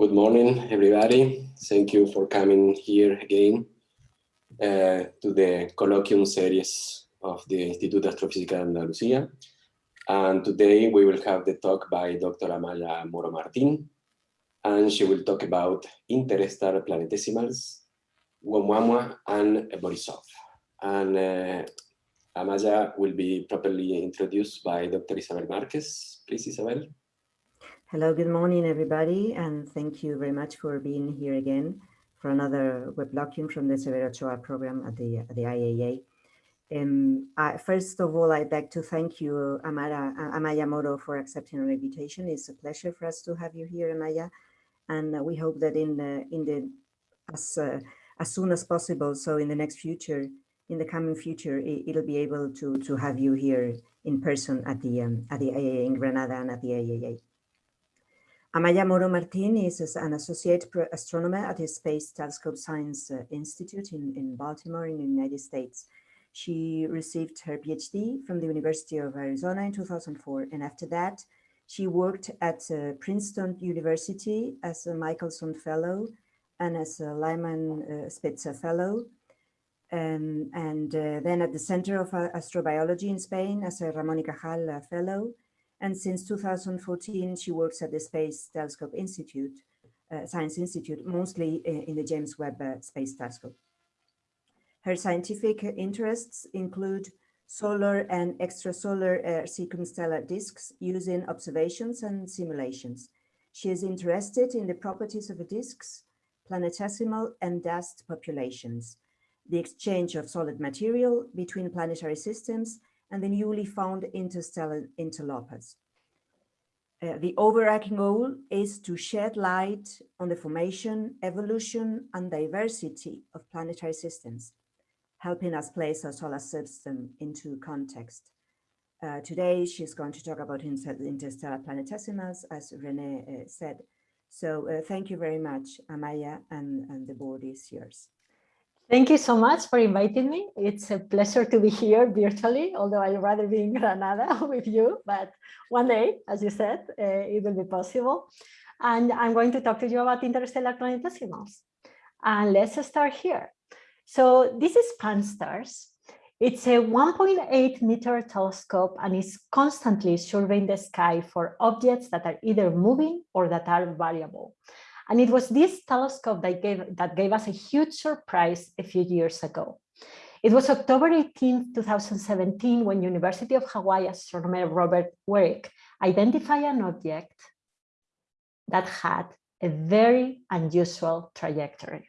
Good morning, everybody. Thank you for coming here again uh, to the colloquium series of the Instituto Astrofísica de Andalucía. And today we will have the talk by Dr. Amaya Moro Martin, and she will talk about interstellar planetesimals, Oumuamua and Borisov. And uh, Amaya will be properly introduced by Dr. Isabel Marquez. Please, Isabel. Hello, good morning, everybody, and thank you very much for being here again for another weblocking from the Severo Ochoa program at the, at the IAA. Um, I, first of all, I'd like to thank you, Amara, Amaya Moro, for accepting our invitation. It's a pleasure for us to have you here, Amaya, and we hope that in the, in the as, uh, as soon as possible, so in the next future, in the coming future, it, will be able to, to have you here in person at the, um, at the IAA in Granada and at the IAA. Amaya Moro Martin is an associate astronomer at the Space Telescope Science uh, Institute in, in Baltimore in the United States. She received her PhD from the University of Arizona in 2004. And after that, she worked at uh, Princeton University as a Michelson Fellow and as a Lyman uh, Spitzer Fellow. Um, and uh, then at the Center of uh, Astrobiology in Spain as a Ramón y Cajal uh, Fellow and since 2014, she works at the Space Telescope Institute, uh, Science Institute, mostly in the James Webb uh, Space Telescope. Her scientific interests include solar and extrasolar uh, circumstellar disks using observations and simulations. She is interested in the properties of the disks, planetesimal and dust populations, the exchange of solid material between planetary systems, and the newly found interstellar interlopers. Uh, the overarching goal is to shed light on the formation, evolution, and diversity of planetary systems, helping us place our solar system into context. Uh, today, she's going to talk about interstellar planetesimals, as Rene uh, said. So uh, thank you very much, Amaya, and, and the board is yours. Thank you so much for inviting me. It's a pleasure to be here virtually, although I'd rather be in Granada with you, but one day, as you said, uh, it will be possible. And I'm going to talk to you about interstellar planetesimals. And let's start here. So this is Pan-STARRS. It's a 1.8 meter telescope and is constantly surveying the sky for objects that are either moving or that are variable. And it was this telescope that gave, that gave us a huge surprise a few years ago. It was October 18, 2017, when University of Hawaii astronomer Robert Weryk identified an object that had a very unusual trajectory.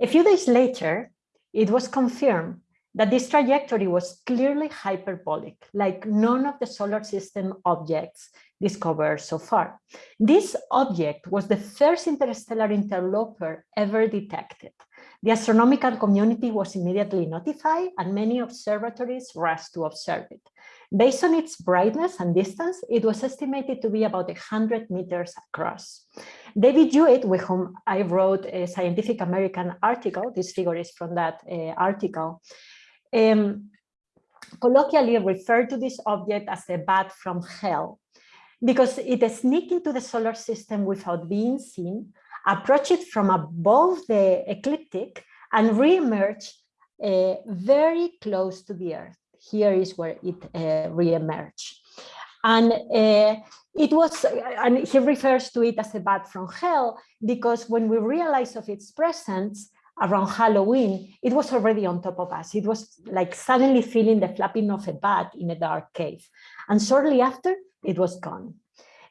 A few days later, it was confirmed that this trajectory was clearly hyperbolic, like none of the solar system objects discovered so far. This object was the first interstellar interloper ever detected. The astronomical community was immediately notified and many observatories rushed to observe it. Based on its brightness and distance, it was estimated to be about 100 meters across. David Jewitt, with whom I wrote a Scientific American article, this figure is from that uh, article, um, colloquially referred to this object as a bat from hell because it sneaked into the solar system without being seen, approached it from above the ecliptic and re-emerged uh, very close to the Earth. Here is where it uh, re-emerged. And uh, it was, and he refers to it as a bat from hell, because when we realized of its presence, around Halloween, it was already on top of us. It was like suddenly feeling the flapping of a bat in a dark cave. And shortly after, it was gone.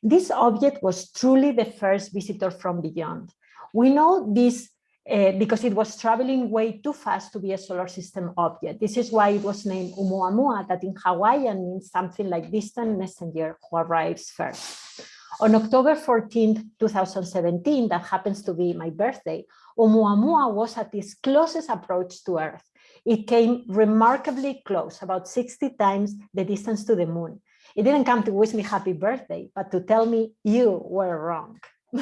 This object was truly the first visitor from beyond. We know this uh, because it was traveling way too fast to be a solar system object. This is why it was named Oumuamua, that in Hawaiian means something like distant messenger who arrives first. On October 14, 2017, that happens to be my birthday, Oumuamua was at its closest approach to Earth. It came remarkably close, about 60 times the distance to the moon. It didn't come to wish me happy birthday, but to tell me you were wrong.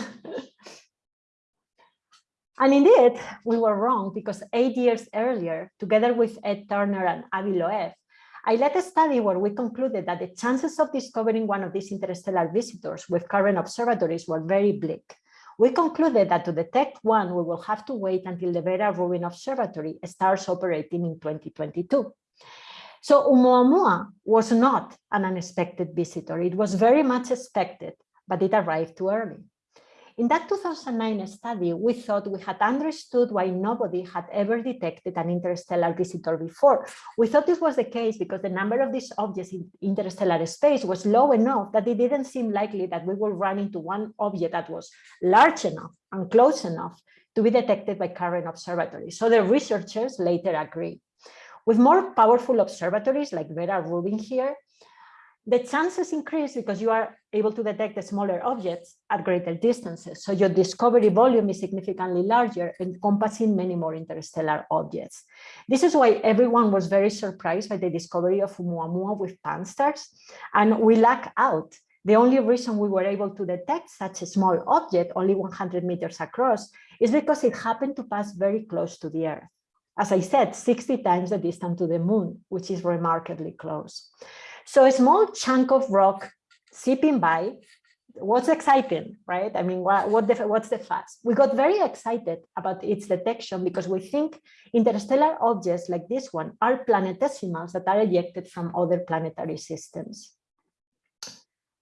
and indeed, we were wrong because eight years earlier, together with Ed Turner and Avi Loeb, I led a study where we concluded that the chances of discovering one of these interstellar visitors with current observatories were very bleak. we concluded that to detect one, we will have to wait until the Vera Rubin Observatory starts operating in 2022. So Oumuamua was not an unexpected visitor. It was very much expected, but it arrived too early. In that 2009 study, we thought we had understood why nobody had ever detected an interstellar visitor before. We thought this was the case because the number of these objects in interstellar space was low enough that it didn't seem likely that we would run into one object that was large enough and close enough to be detected by current observatories. So the researchers later agreed. With more powerful observatories like Vera Rubin here, the chances increase because you are able to detect the smaller objects at greater distances. So your discovery volume is significantly larger, encompassing many more interstellar objects. This is why everyone was very surprised by the discovery of Oumuamua with Pan-STARRS, and we lack out. The only reason we were able to detect such a small object, only 100 meters across, is because it happened to pass very close to the Earth. As I said, 60 times the distance to the moon, which is remarkably close. So a small chunk of rock zipping by, what's exciting, right? I mean, what, what the, what's the fuss? We got very excited about its detection because we think interstellar objects like this one are planetesimals that are ejected from other planetary systems.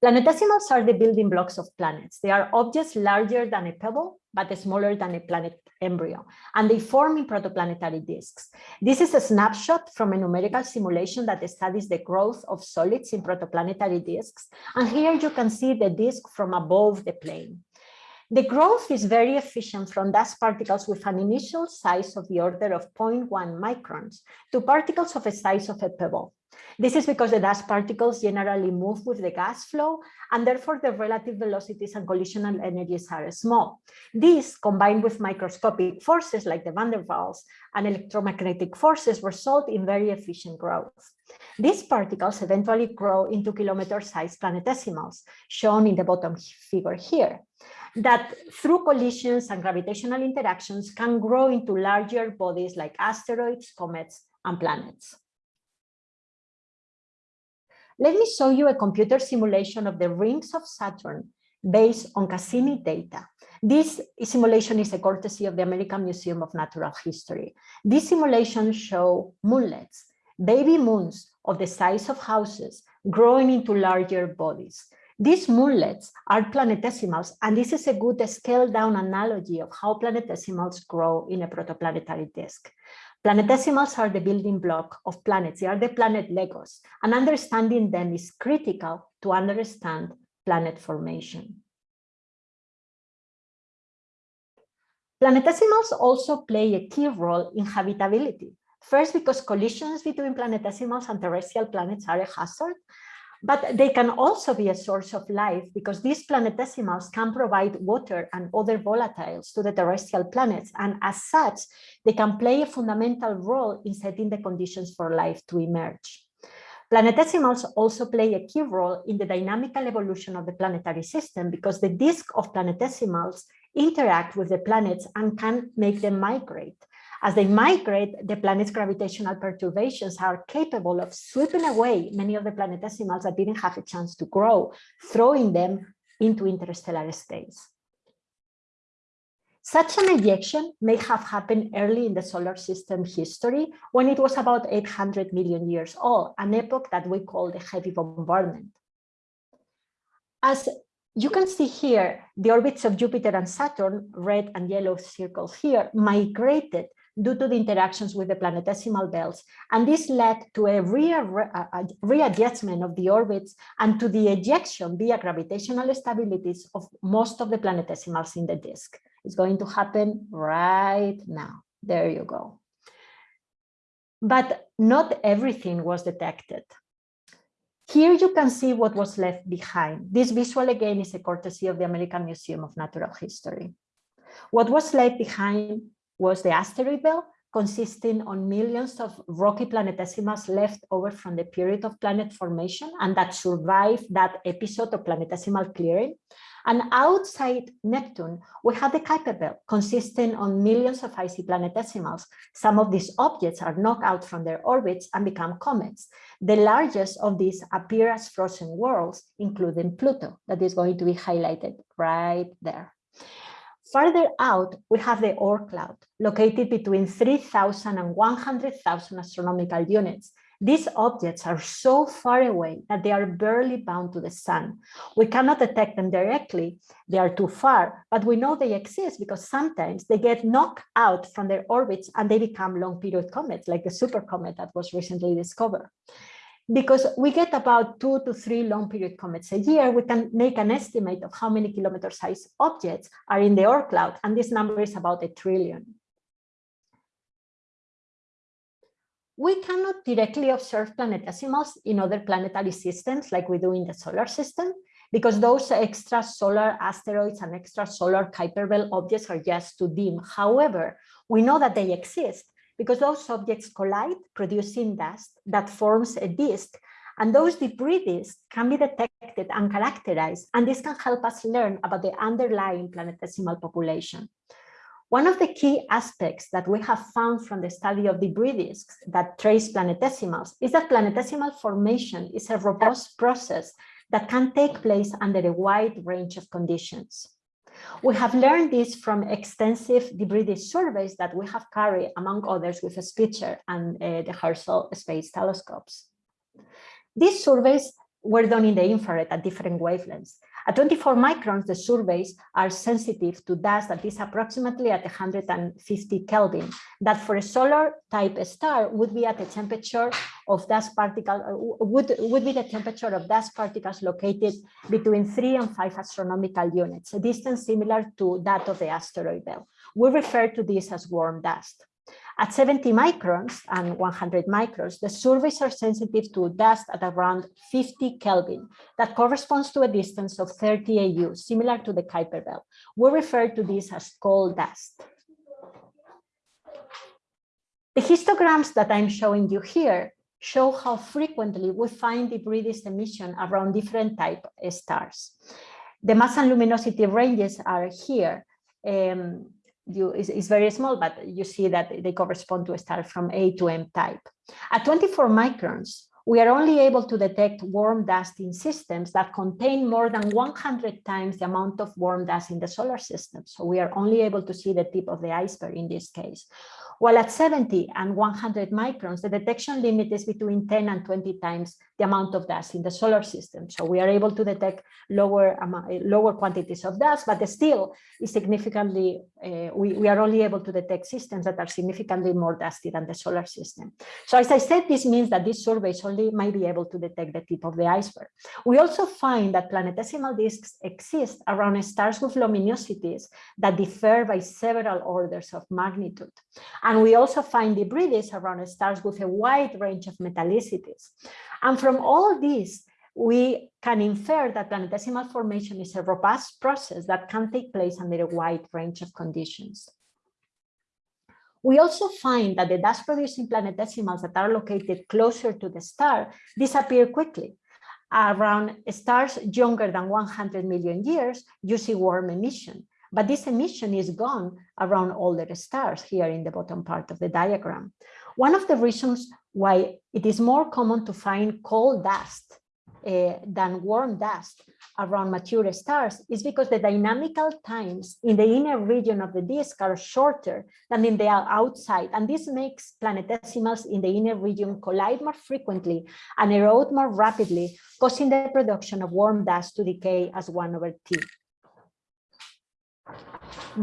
Planetesimals are the building blocks of planets. They are objects larger than a pebble, but smaller than a planet embryo, and they form in protoplanetary disks. This is a snapshot from a numerical simulation that studies the growth of solids in protoplanetary disks, and here you can see the disk from above the plane. The growth is very efficient from dust particles with an initial size of the order of 0.1 microns to particles of a size of a pebble. This is because the dust particles generally move with the gas flow and therefore the relative velocities and collisional energies are small. These combined with microscopic forces like the van der Waals and electromagnetic forces result in very efficient growth. These particles eventually grow into kilometer-sized planetesimals, shown in the bottom figure here, that through collisions and gravitational interactions can grow into larger bodies like asteroids, comets, and planets. Let me show you a computer simulation of the rings of Saturn based on Cassini data. This simulation is a courtesy of the American Museum of Natural History. These simulations show moonlets, baby moons of the size of houses growing into larger bodies. These moonlets are planetesimals, and this is a good scaled down analogy of how planetesimals grow in a protoplanetary disk. Planetesimals are the building block of planets. They are the planet Legos, and understanding them is critical to understand planet formation. Planetesimals also play a key role in habitability. First, because collisions between planetesimals and terrestrial planets are a hazard, but they can also be a source of life because these planetesimals can provide water and other volatiles to the terrestrial planets. And as such, they can play a fundamental role in setting the conditions for life to emerge. Planetesimals also play a key role in the dynamical evolution of the planetary system because the disk of planetesimals interact with the planets and can make them migrate. As they migrate, the planet's gravitational perturbations are capable of sweeping away many of the planetesimals that didn't have a chance to grow, throwing them into interstellar space. Such an ejection may have happened early in the solar system history when it was about 800 million years old, an epoch that we call the heavy bombardment. As you can see here, the orbits of Jupiter and Saturn, red and yellow circles here, migrated due to the interactions with the planetesimal belts. And this led to a, readjustment of the orbits and to the ejection via gravitational stabilities of most of the planetesimals in the disk. It's going to happen right now. There you go. But not everything was detected. Here you can see what was left behind. This visual again is a courtesy of the American Museum of Natural History. What was left behind was the asteroid belt, consisting on millions of rocky planetesimals left over from the period of planet formation and that survived that episode of planetesimal clearing. And outside Neptune, we have the Kuiper belt, consisting on millions of icy planetesimals. Some of these objects are knocked out from their orbits and become comets. The largest of these appear as frozen worlds, including Pluto, that is going to be highlighted right there. Farther out, we have the Oort cloud, located between 3,000 and 100,000 astronomical units. These objects are so far away that they are barely bound to the sun. We cannot detect them directly, they are too far, but we know they exist because sometimes they get knocked out from their orbits and they become long period comets, like the super comet that was recently discovered because we get about two to three long period comets a year, we can make an estimate of how many kilometer size objects are in the Oort cloud, and this number is about a trillion. We cannot directly observe planetesimals in other planetary systems like we do in the solar system, because those extrasolar asteroids and extrasolar Kuiper belt objects are just too dim. However, we know that they exist because those objects collide, producing dust that forms a disk. And those debris disks can be detected and characterized, and this can help us learn about the underlying planetesimal population. One of the key aspects that we have found from the study of debris disks that trace planetesimals is that planetesimal formation is a robust process that can take place under a wide range of conditions. We have learned this from extensive debris surveys that we have carried, among others, with Spitzer and uh, the Herschel Space Telescopes. These surveys were done in the infrared at different wavelengths. At 24 microns, the surveys are sensitive to dust that is approximately at 150 Kelvin, that for a solar type star would be at a temperature of dust particles, uh, would, would be the temperature of dust particles located between three and five astronomical units, a distance similar to that of the asteroid belt. We refer to this as warm dust. At 70 microns and 100 microns, the surveys are sensitive to dust at around 50 Kelvin. That corresponds to a distance of 30 AU, similar to the Kuiper belt. We refer to this as cold dust. The histograms that I'm showing you here show how frequently we find debris emission around different type stars. The mass and luminosity ranges are here. Um, you is, is very small, but you see that they correspond to a star from A to M type. At 24 microns, we are only able to detect warm dust in systems that contain more than 100 times the amount of warm dust in the solar system. So we are only able to see the tip of the iceberg in this case. While at 70 and 100 microns, the detection limit is between 10 and 20 times the amount of dust in the solar system. So we are able to detect lower, lower quantities of dust, but still is significantly, uh, we, we are only able to detect systems that are significantly more dusty than the solar system. So as I said, this means that these surveys only might be able to detect the tip of the iceberg. We also find that planetesimal disks exist around stars with luminosities that differ by several orders of magnitude. And we also find debris around stars with a wide range of metallicities. And from all this, we can infer that planetesimal formation is a robust process that can take place under a wide range of conditions. We also find that the dust-producing planetesimals that are located closer to the star disappear quickly. Around stars younger than 100 million years, you see warm emission. But this emission is gone around older stars here in the bottom part of the diagram. One of the reasons why it is more common to find cold dust uh, than warm dust around mature stars is because the dynamical times in the inner region of the disk are shorter than in the outside. And this makes planetesimals in the inner region collide more frequently and erode more rapidly, causing the production of warm dust to decay as 1 over T.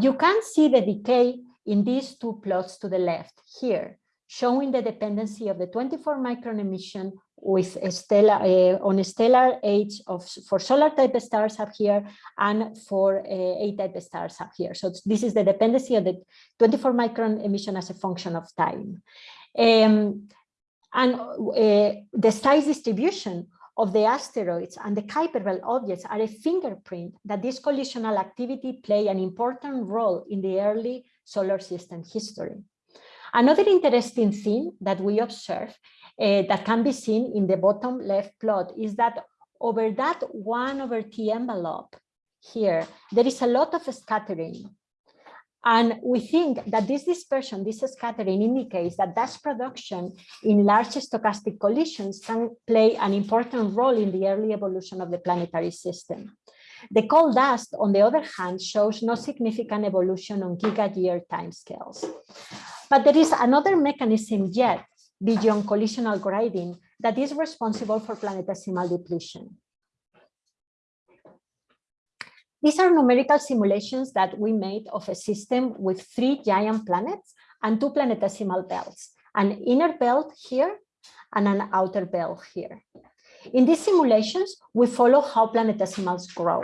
You can see the decay in these two plots to the left here, showing the dependency of the 24 micron emission with a stellar uh, on a stellar age of for solar type stars up here and for uh, A type stars up here. So this is the dependency of the 24 micron emission as a function of time. Um, and uh, the size distribution of the asteroids and the Kuiper belt objects are a fingerprint that this collisional activity play an important role in the early solar system history. Another interesting thing that we observe uh, that can be seen in the bottom left plot is that over that one over T envelope here, there is a lot of scattering and we think that this dispersion, this scattering indicates that dust production in large stochastic collisions can play an important role in the early evolution of the planetary system. The coal dust, on the other hand, shows no significant evolution on giga-year timescales. But there is another mechanism yet beyond collisional grading that is responsible for planetesimal depletion. These are numerical simulations that we made of a system with three giant planets and two planetesimal belts, an inner belt here and an outer belt here. In these simulations, we follow how planetesimals grow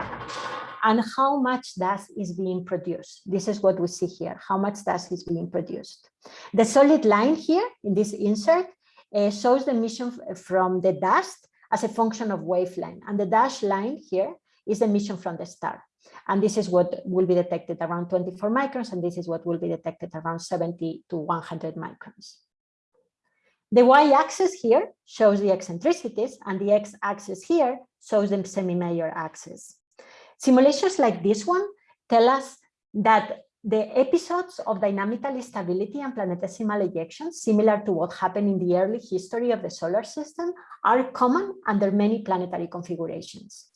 and how much dust is being produced. This is what we see here, how much dust is being produced. The solid line here in this insert uh, shows the emission from the dust as a function of wavelength. And the dashed line here is the emission from the star. And this is what will be detected around 24 microns, and this is what will be detected around 70 to 100 microns. The y-axis here shows the eccentricities, and the x-axis here shows the semi-major axis. Simulations like this one tell us that the episodes of dynamical instability and planetesimal ejections, similar to what happened in the early history of the solar system, are common under many planetary configurations.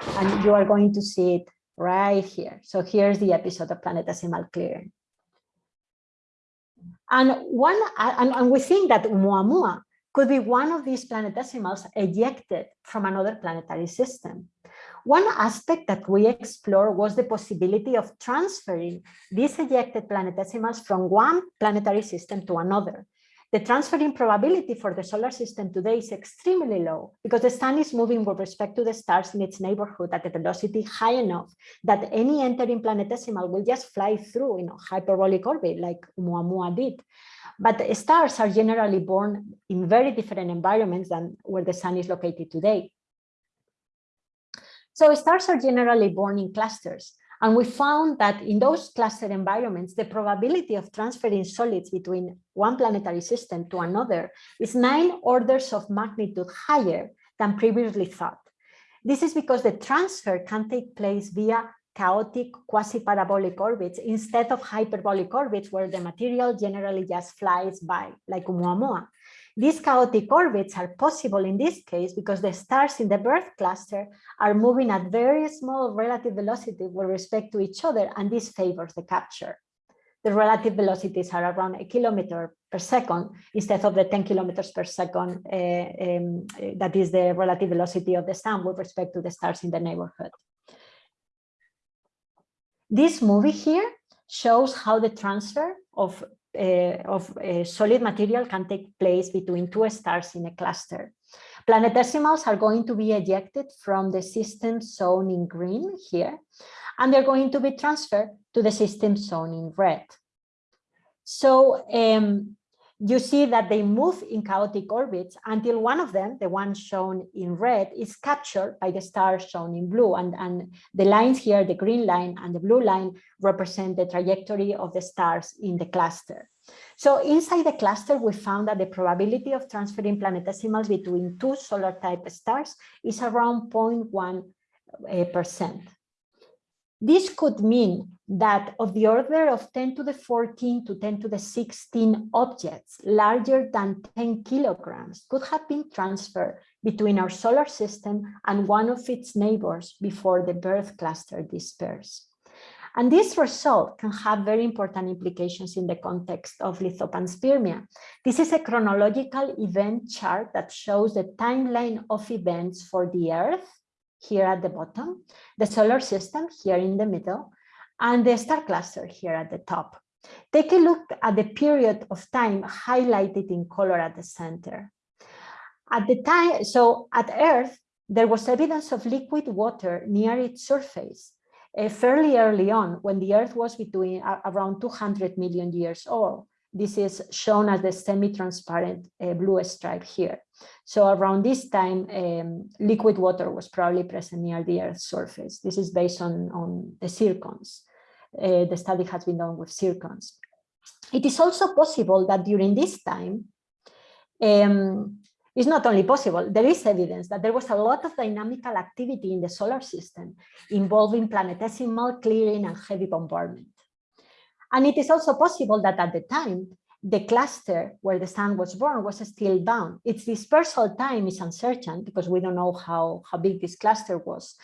And you are going to see it right here. So here's the episode of planetesimal clearing. And one, and, and we think that Oumuamua could be one of these planetesimals ejected from another planetary system. One aspect that we explored was the possibility of transferring these ejected planetesimals from one planetary system to another, the transferring probability for the solar system today is extremely low because the sun is moving with respect to the stars in its neighborhood at a velocity high enough that any entering planetesimal will just fly through you know, hyperbolic orbit like Oumuamua did. But stars are generally born in very different environments than where the sun is located today. So stars are generally born in clusters and we found that in those cluster environments, the probability of transferring solids between one planetary system to another is nine orders of magnitude higher than previously thought. This is because the transfer can take place via chaotic quasi-parabolic orbits instead of hyperbolic orbits where the material generally just flies by, like Oumuamua. These chaotic orbits are possible in this case because the stars in the birth cluster are moving at very small relative velocity with respect to each other, and this favors the capture. The relative velocities are around a kilometer per second instead of the 10 kilometers per second uh, um, that is the relative velocity of the sun with respect to the stars in the neighborhood. This movie here shows how the transfer of uh, of uh, solid material can take place between two stars in a cluster. Planetesimals are going to be ejected from the system shown in green here, and they're going to be transferred to the system shown in red. So um, you see that they move in chaotic orbits until one of them, the one shown in red, is captured by the star shown in blue. And, and the lines here, the green line and the blue line, represent the trajectory of the stars in the cluster. So inside the cluster, we found that the probability of transferring planetesimals between two solar type stars is around 0.1 eh, percent. This could mean that of the order of 10 to the 14 to 10 to the 16 objects larger than 10 kilograms could have been transferred between our solar system and one of its neighbors before the birth cluster dispersed. And this result can have very important implications in the context of lithopanspermia. This is a chronological event chart that shows the timeline of events for the Earth here at the bottom, the solar system here in the middle, and the star cluster here at the top. Take a look at the period of time highlighted in color at the center. At the time, so at Earth, there was evidence of liquid water near its surface uh, fairly early on when the Earth was between uh, around 200 million years old. This is shown as the semi-transparent uh, blue stripe here. So around this time, um, liquid water was probably present near the Earth's surface. This is based on, on the zircons. Uh, the study has been done with zircons. It is also possible that during this time, um, it's not only possible, there is evidence that there was a lot of dynamical activity in the solar system involving planetesimal clearing and heavy bombardment. And it is also possible that at the time, the cluster where the sun was born was still bound. Its dispersal time is uncertain because we don't know how, how big this cluster was.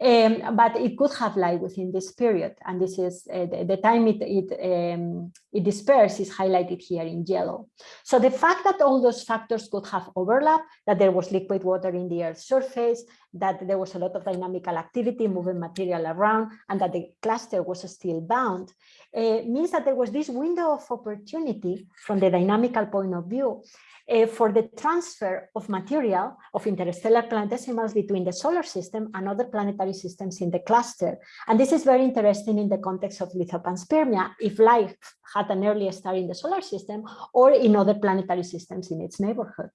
Um, but it could have lied within this period, and this is uh, the, the, time it it, um, it dispersed is highlighted here in yellow. So the fact that all those factors could have overlap, that there was liquid water in the Earth's surface, that there was a lot of dynamical activity moving material around, and that the cluster was still bound, uh, means that there was this window of opportunity from the dynamical point of view uh, for the transfer of material of interstellar planetesimals between the solar system and other planetary systems in the cluster. And this is very interesting in the context of lithopanspermia, if life had an early star in the solar system or in other planetary systems in its neighborhood.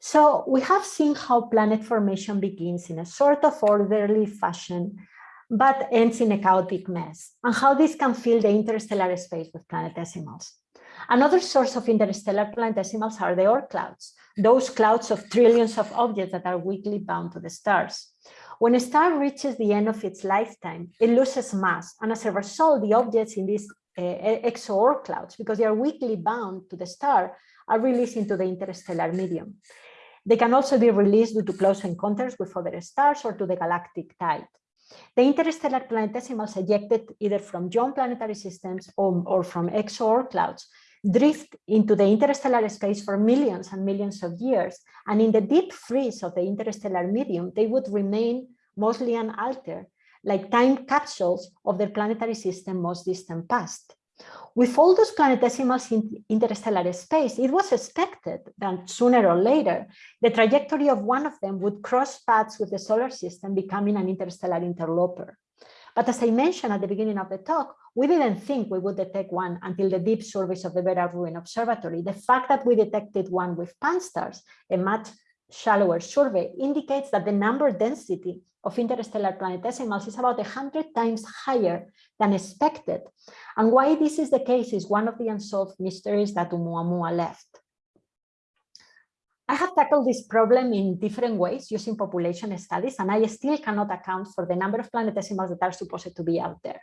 So we have seen how planet formation begins in a sort of orderly fashion, but ends in a chaotic mess, and how this can fill the interstellar space with planetesimals. Another source of interstellar planetesimals are the Oort clouds, those clouds of trillions of objects that are weakly bound to the stars. When a star reaches the end of its lifetime, it loses mass, and as a result, the objects in these uh, exo clouds, because they are weakly bound to the star, are released into the interstellar medium. They can also be released due to close encounters with other stars or to the galactic tide. The interstellar planetesimals ejected either from young planetary systems or, or from exo clouds drift into the interstellar space for millions and millions of years. And in the deep freeze of the interstellar medium, they would remain mostly unaltered, like time capsules of their planetary system most distant past. With all those planetesimals in interstellar space, it was expected that sooner or later, the trajectory of one of them would cross paths with the solar system, becoming an interstellar interloper. But as I mentioned at the beginning of the talk, we didn't think we would detect one until the deep surveys of the Vera Rubin Observatory. The fact that we detected one with Pan-STARRS, a much shallower survey, indicates that the number density of interstellar planetesimals is about 100 times higher than expected. And why this is the case is one of the unsolved mysteries that Oumuamua left. I have tackled this problem in different ways using population studies, and I still cannot account for the number of planetesimals that are supposed to be out there.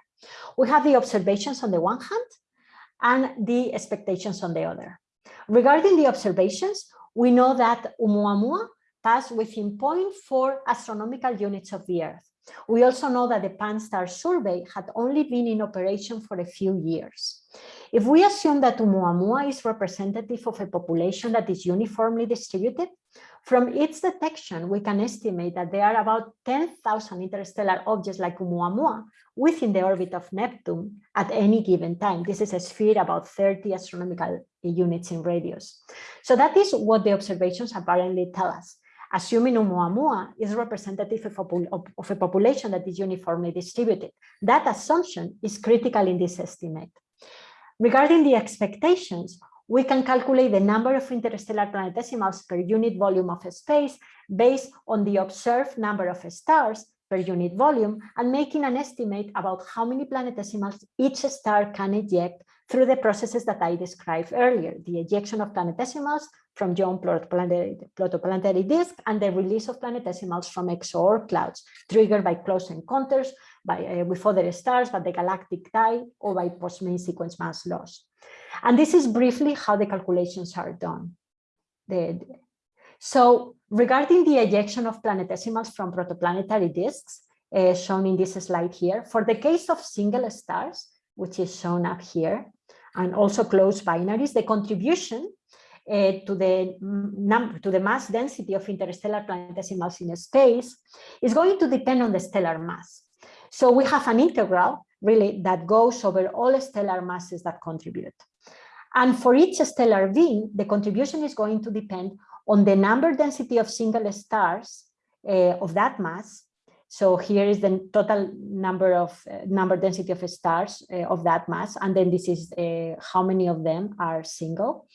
We have the observations on the one hand and the expectations on the other. Regarding the observations, we know that Oumuamua passed within 0.4 astronomical units of the Earth. We also know that the Pan-STARRS survey had only been in operation for a few years. If we assume that Oumuamua is representative of a population that is uniformly distributed, from its detection, we can estimate that there are about 10,000 interstellar objects like Oumuamua within the orbit of Neptune at any given time. This is a sphere about 30 astronomical units in radius. So that is what the observations apparently tell us. Assuming Oumuamua is representative of a, of a population that is uniformly distributed, that assumption is critical in this estimate. Regarding the expectations, we can calculate the number of interstellar planetesimals per unit volume of space based on the observed number of stars per unit volume and making an estimate about how many planetesimals each star can eject through the processes that I described earlier, the ejection of planetesimals from young protoplanetary disk and the release of planetesimals from exo clouds triggered by close encounters by, uh, with other stars, by the galactic tide, or by post-main sequence mass loss. And this is briefly how the calculations are done. The, so regarding the ejection of planetesimals from protoplanetary disks, uh, shown in this slide here, for the case of single stars, which is shown up here, and also close binaries, the contribution uh, to the number to the mass density of interstellar planetesimals in space is going to depend on the stellar mass. So we have an integral really that goes over all stellar masses that contribute. And for each stellar V, the contribution is going to depend on the number density of single stars uh, of that mass. So here is the total number of uh, number density of stars uh, of that mass. And then this is how many of them are single.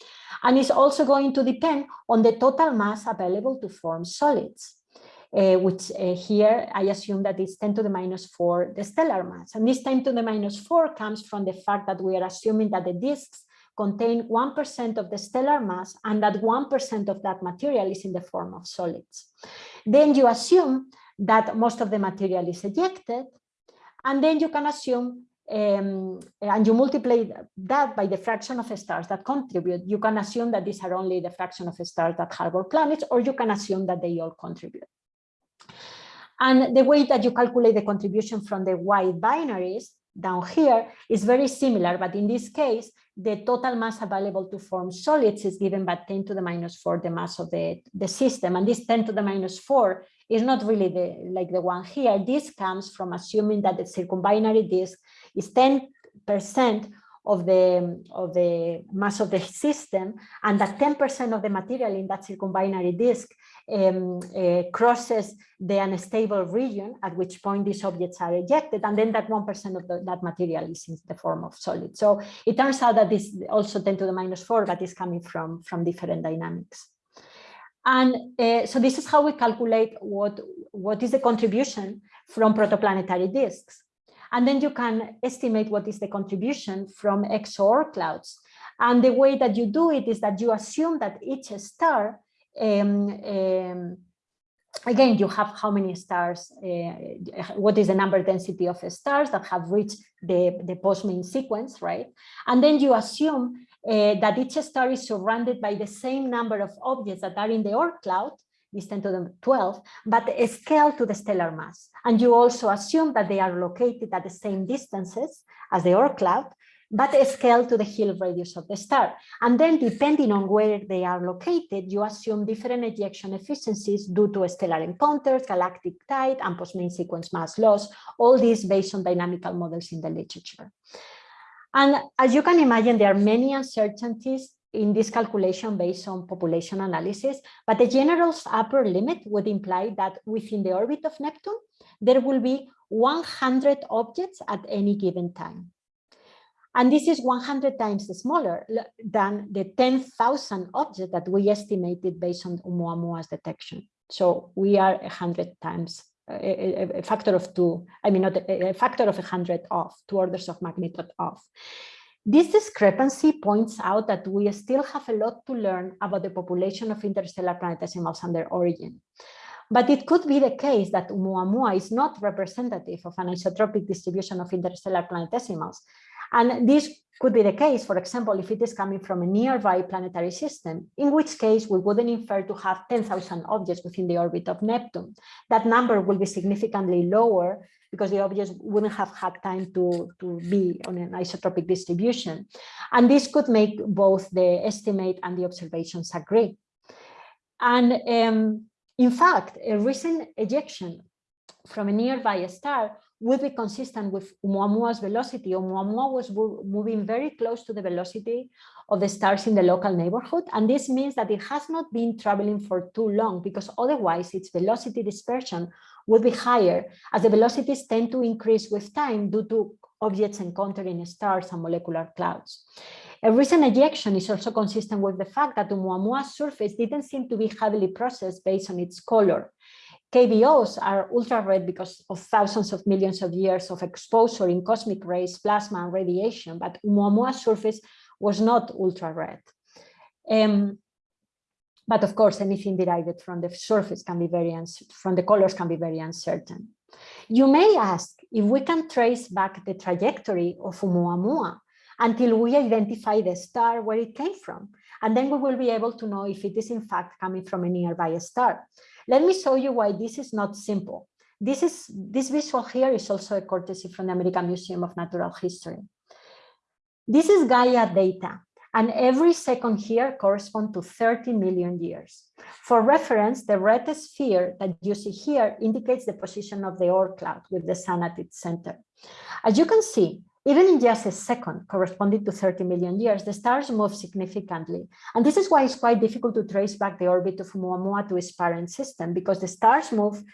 And it's also going to depend on the total mass available to form solids uh, which uh, here I assume that it's 10 to the minus 4, the stellar mass. And this 10 to the minus 4 comes from the fact that we are assuming that the disks contain 1% of the stellar mass and that 1% of that material is in the form of solids. Then you assume that most of the material is ejected, and then you can assume um, and you multiply that by the fraction of stars that contribute, you can assume that these are only the fraction of stars that harbor planets, or you can assume that they all contribute. And the way that you calculate the contribution from the wide binaries down here is very similar, but in this case, the total mass available to form solids is given by 10 to the minus 4, the mass of the, the system. And this 10 to the minus 4 is not really the like the one here. This comes from assuming that the circumbinary disk is 10% of the of the mass of the system and that 10% of the material in that circumbinary disk um, uh, crosses the unstable region at which point these objects are ejected and then that 1% of the, that material is in the form of solid. So it turns out that this also 10 to the minus 4 that is coming from, from different dynamics. And uh, so this is how we calculate what, what is the contribution from protoplanetary disks. And then you can estimate what is the contribution from exo-Oort clouds. And the way that you do it is that you assume that each star, um, um, again, you have how many stars, uh, what is the number density of stars that have reached the, the post-main sequence, right? And then you assume uh, that each star is surrounded by the same number of objects that are in the Oort cloud, this 10 to the 12, but scale to the stellar mass. And you also assume that they are located at the same distances as the Oort cloud, but scale to the Hill radius of the star. And then depending on where they are located, you assume different ejection efficiencies due to stellar encounters, galactic tide, and post-main sequence mass loss, all these based on dynamical models in the literature. And as you can imagine, there are many uncertainties in this calculation based on population analysis, but the general upper limit would imply that within the orbit of Neptune, there will be 100 objects at any given time. And this is 100 times smaller than the 10,000 objects that we estimated based on Oumuamua's detection. So we are 100 times, a, a, factor of two, I mean, not a, a factor of 100 off, two orders of magnitude off. This discrepancy points out that we still have a lot to learn about the population of interstellar planetesimals and their origin. But it could be the case that Oumuamua is not representative of an isotropic distribution of interstellar planetesimals. And this could be the case, for example, if it is coming from a nearby planetary system, in which case we wouldn't infer to have 10,000 objects within the orbit of Neptune. That number will be significantly lower because the objects wouldn't have had time to, to be on an isotropic distribution. And this could make both the estimate and the observations agree. And um, in fact, a recent ejection from a nearby star would be consistent with Oumuamua's velocity. Oumuamua was moving very close to the velocity of the stars in the local neighborhood. And this means that it has not been traveling for too long because otherwise its velocity dispersion would be higher as the velocities tend to increase with time due to objects encountering stars and molecular clouds. A recent ejection is also consistent with the fact that Oumuamua's surface didn't seem to be heavily processed based on its color. KBOs are ultra red because of thousands of millions of years of exposure in cosmic rays, plasma, and radiation, but Oumuamua's surface was not ultra red. Um, but of course, anything derived from the surface can be very, from the colors can be very uncertain. You may ask if we can trace back the trajectory of Oumuamua until we identify the star where it came from. And then we will be able to know if it is in fact coming from a nearby star. Let me show you why this is not simple. This, is, this visual here is also a courtesy from the American Museum of Natural History. This is Gaia data. And every second here corresponds to 30 million years. For reference, the red sphere that you see here indicates the position of the Oort cloud with the sun at its center. As you can see, even in just a second, corresponding to 30 million years, the stars move significantly. And this is why it's quite difficult to trace back the orbit of Oumuamua to its parent system, because the stars move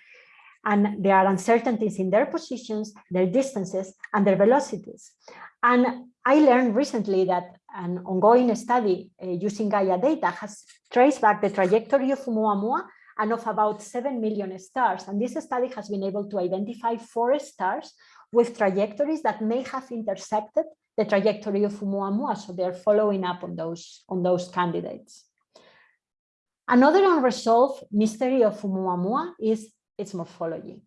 and there are uncertainties in their positions, their distances, and their velocities. And I learned recently that an ongoing study uh, using Gaia data has traced back the trajectory of Oumuamua and of about 7 million stars. And this study has been able to identify four stars with trajectories that may have intersected the trajectory of Oumuamua. So they're following up on those, on those candidates. Another unresolved mystery of Oumuamua is its morphology.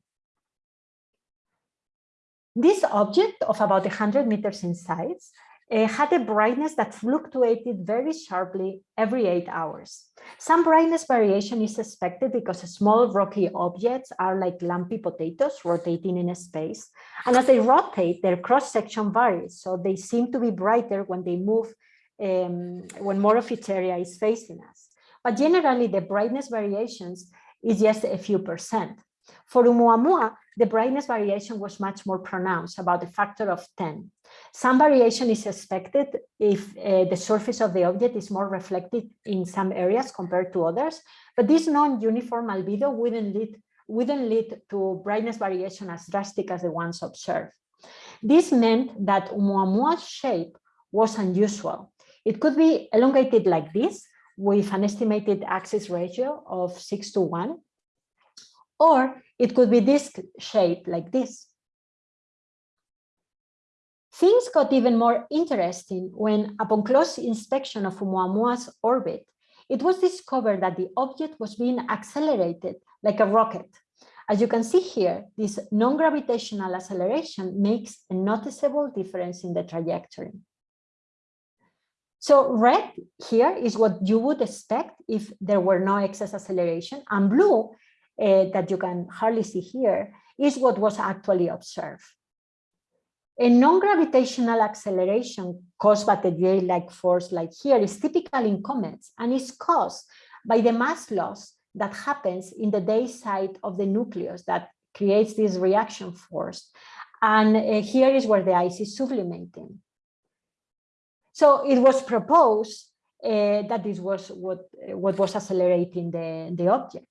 This object of about 100 meters in size uh, had a brightness that fluctuated very sharply every eight hours. Some brightness variation is expected because small rocky objects are like lumpy potatoes rotating in space. And as they rotate, their cross-section varies. So they seem to be brighter when they move, um, when more of its area is facing us. But generally, the brightness variations is just a few percent. For Oumuamua, the brightness variation was much more pronounced, about a factor of 10. Some variation is expected if uh, the surface of the object is more reflected in some areas compared to others, but this non-uniform albedo wouldn't lead, wouldn't lead to brightness variation as drastic as the ones observed. This meant that Oumuamua's shape was unusual. It could be elongated like this, with an estimated axis ratio of 6 to 1, or it could be disc shaped like this. Things got even more interesting when, upon close inspection of Oumuamua's orbit, it was discovered that the object was being accelerated like a rocket. As you can see here, this non-gravitational acceleration makes a noticeable difference in the trajectory. So red here is what you would expect if there were no excess acceleration, and blue uh, that you can hardly see here is what was actually observed. A non-gravitational acceleration caused by the jet-like force like here is typical in comets and is caused by the mass loss that happens in the day side of the nucleus that creates this reaction force. And uh, here is where the ice is sublimating. So it was proposed uh, that this was what, what was accelerating the, the object.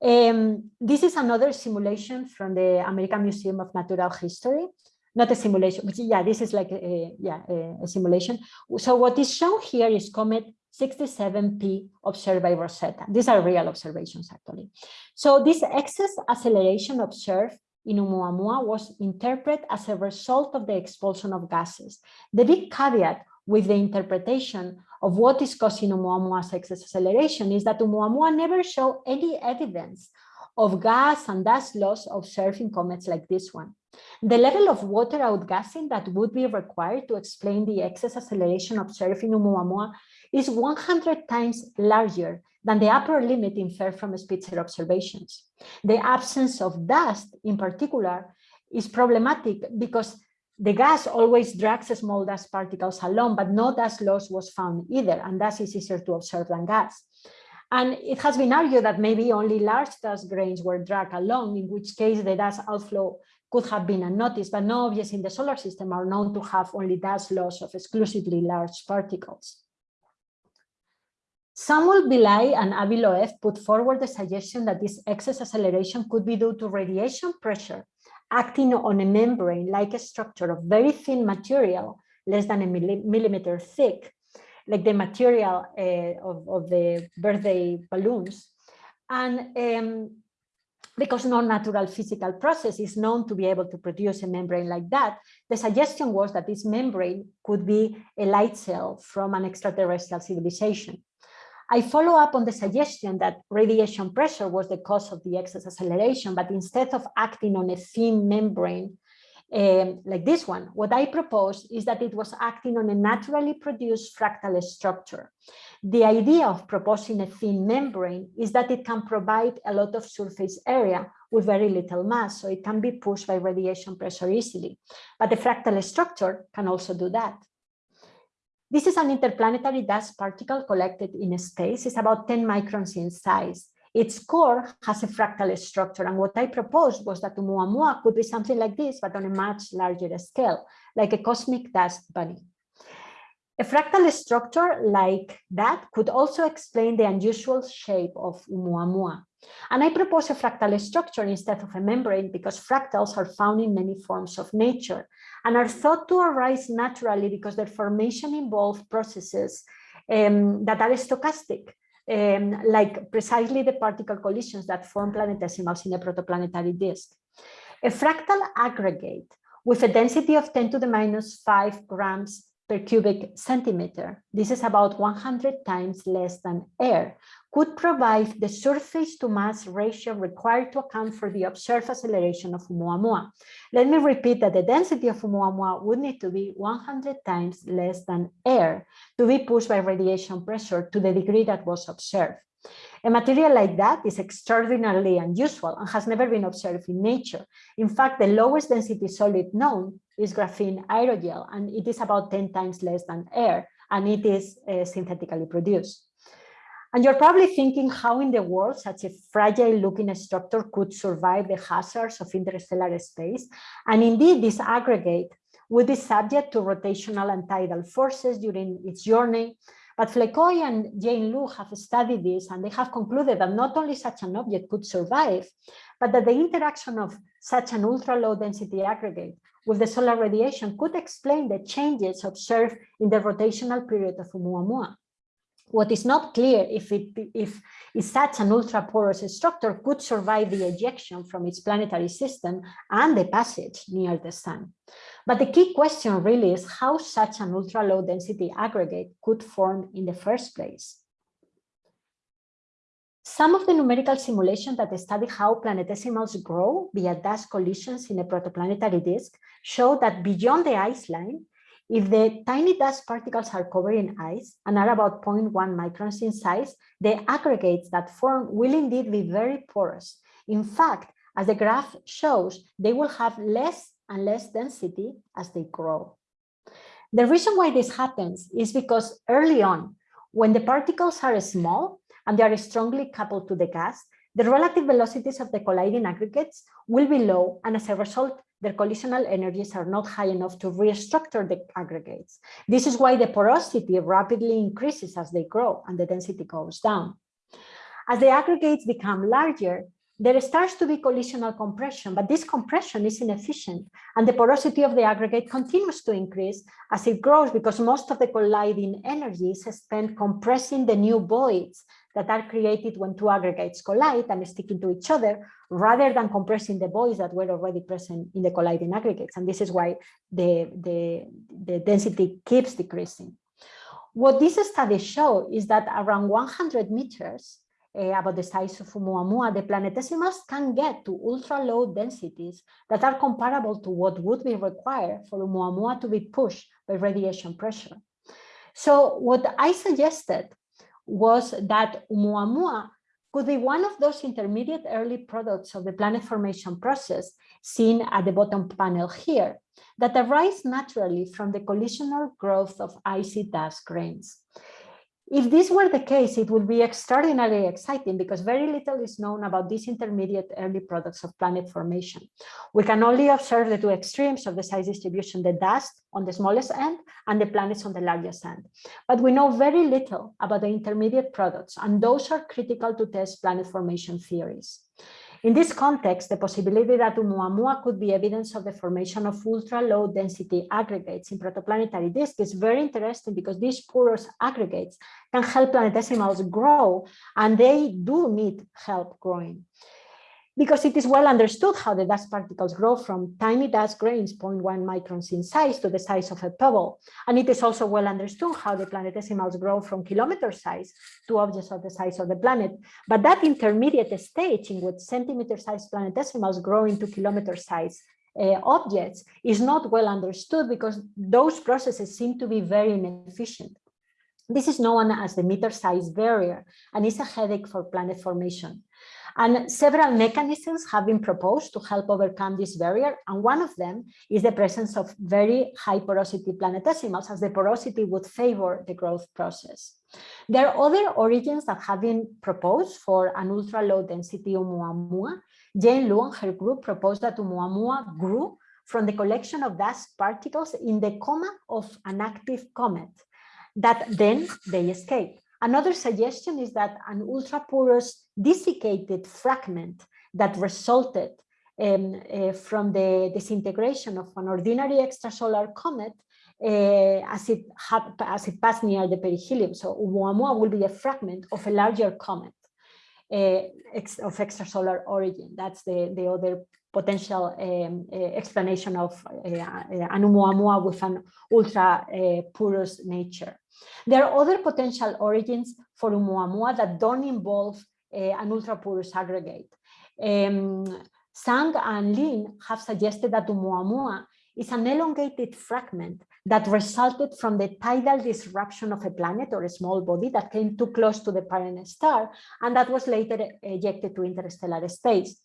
Um, this is another simulation from the American Museum of Natural History. Not a simulation, but yeah, this is like a, yeah, a, simulation. So what is shown here is comet 67P observed by Rosetta. These are real observations, actually. So this excess acceleration observed in Oumuamua was interpreted as a result of the expulsion of gases. The big caveat with the interpretation of what is causing Oumuamua's excess acceleration is that Oumuamua never showed any evidence of gas and dust loss observed in comets like this one. The level of water outgassing that would be required to explain the excess acceleration observed in Oumuamua is 100 times larger than the upper limit inferred from Spitzer observations. The absence of dust in particular is problematic because the gas always drags small dust particles along, but no dust loss was found either, and dust is easier to observe than gas. And it has been argued that maybe only large dust grains were dragged along, in which case the dust outflow could have been unnoticed, but no objects in the solar system are known to have only dust loss of exclusively large particles. Samuel Bialy and Avi put forward the suggestion that this excess acceleration could be due to radiation pressure acting on a membrane-like a structure of very thin material, less than a millimeter thick, like the material uh, of, of, the birthday balloons. And um, because no natural physical process is known to be able to produce a membrane like that, the suggestion was that this membrane could be a light sail from an extraterrestrial civilization. I follow up on the suggestion that radiation pressure was the cause of the excess acceleration, but instead of acting on a thin membrane um, like this one, what I propose is that it was acting on a naturally produced fractal structure. The idea of proposing a thin membrane is that it can provide a lot of surface area with very little mass, so it can be pushed by radiation pressure easily. But the fractal structure can also do that. This is an interplanetary dust particle collected in space. It's about 10 microns in size. Its core has a fractal structure. And what I proposed was that Oumuamua could be something like this, but on a much larger scale, like a cosmic dust bunny. A fractal structure like that could also explain the unusual shape of Oumuamua. And I propose a fractal structure instead of a membrane because fractals are found in many forms of nature and are thought to arise naturally because their formation involves processes um, that are stochastic, um, like precisely the particle collisions that form planetesimals in a protoplanetary disk. A fractal aggregate with a density of 10 to the minus 5 grams per cubic centimeter, this is about 100 times less than air, could provide the surface to mass ratio required to account for the observed acceleration of Oumuamua. Let me repeat that the density of Oumuamua would need to be 100 times less than air to be pushed by radiation pressure to the degree that was observed. A material like that is extraordinarily unusual and has never been observed in nature. In fact, the lowest density solid known is graphene aerogel, and it is about 10 times less than air, and it is uh, synthetically produced. And you're probably thinking how in the world such a fragile looking structure could survive the hazards of interstellar space. And indeed, this aggregate would be subject to rotational and tidal forces during its journey, but Flekkøy and Jane Luu have studied this and they have concluded that not only such an object could survive, but that the interaction of such an ultra low density aggregate with the solar radiation could explain the changes observed in the rotational period of Oumuamua. What is not clear if, it, if, if such an ultra-porous structure could survive the ejection from its planetary system and the passage near the sun. But the key question really is how such an ultra-low density aggregate could form in the first place. Some of the numerical simulations that study how planetesimals grow via dust collisions in a protoplanetary disk show that beyond the ice line, if the tiny dust particles are covered in ice and are about 0.1 microns in size, the aggregates that form will indeed be very porous. In fact, as the graph shows, they will have less and less density as they grow. The reason why this happens is because early on, when the particles are small and they are strongly coupled to the gas, the relative velocities of the colliding aggregates will be low and as a result, their collisional energies are not high enough to restructure the aggregates. This is why the porosity rapidly increases as they grow and the density goes down. As the aggregates become larger, there starts to be collisional compression, but this compression is inefficient and the porosity of the aggregate continues to increase as it grows because most of the colliding energy is spent compressing the new voids that are created when two aggregates collide and stick into each other rather than compressing the voids that were already present in the colliding aggregates. And this is why the, the, the density keeps decreasing. What these studies show is that around 100 meters, uh, about the size of Oumuamua, the planetesimals can get to ultra low densities that are comparable to what would be required for Oumuamua to be pushed by radiation pressure. So what I suggested was that Oumuamua could be one of those intermediate early products of the planet formation process seen at the bottom panel here that arise naturally from the collisional growth of icy dust grains. If this were the case, it would be extraordinarily exciting because very little is known about these intermediate early products of planet formation. We can only observe the two extremes of the size distribution, the dust on the smallest end and the planets on the largest end. But we know very little about the intermediate products, and those are critical to test planet formation theories. In this context, the possibility that Oumuamua could be evidence of the formation of ultra-low density aggregates in protoplanetary disks is very interesting because these porous aggregates can help planetesimals grow and they do need help growing because it is well understood how the dust particles grow from tiny dust grains 0.1 microns in size to the size of a pebble. And it is also well understood how the planetesimals grow from kilometer size to objects of the size of the planet. But that intermediate stage in which centimeter sized planetesimals grow into kilometer size uh, objects is not well understood because those processes seem to be very inefficient. This is known as the meter size barrier and is a headache for planet formation. And several mechanisms have been proposed to help overcome this barrier. And one of them is the presence of very high porosity planetesimals as the porosity would favor the growth process. There are other origins that have been proposed for an ultra low density Oumuamua. Jane Luu and her group proposed that Oumuamua grew from the collection of dust particles in the coma of an active comet that then they escape. Another suggestion is that an ultra-porous desiccated fragment that resulted um, uh, from the disintegration of an ordinary extrasolar comet uh, as, it as it passed near the perihelion. So Oumuamua will be a fragment of a larger comet. uh, ex of extrasolar origin. That's the, the other potential um, uh, explanation of uh, an Oumuamua with an ultra porous nature. There are other potential origins for Oumuamua that don't involve an ultra porous aggregate. Um, Zhang and Lin have suggested that Oumuamua is an elongated fragment that resulted from the tidal disruption of a planet or a small body that came too close to the parent star and that was later ejected to interstellar space.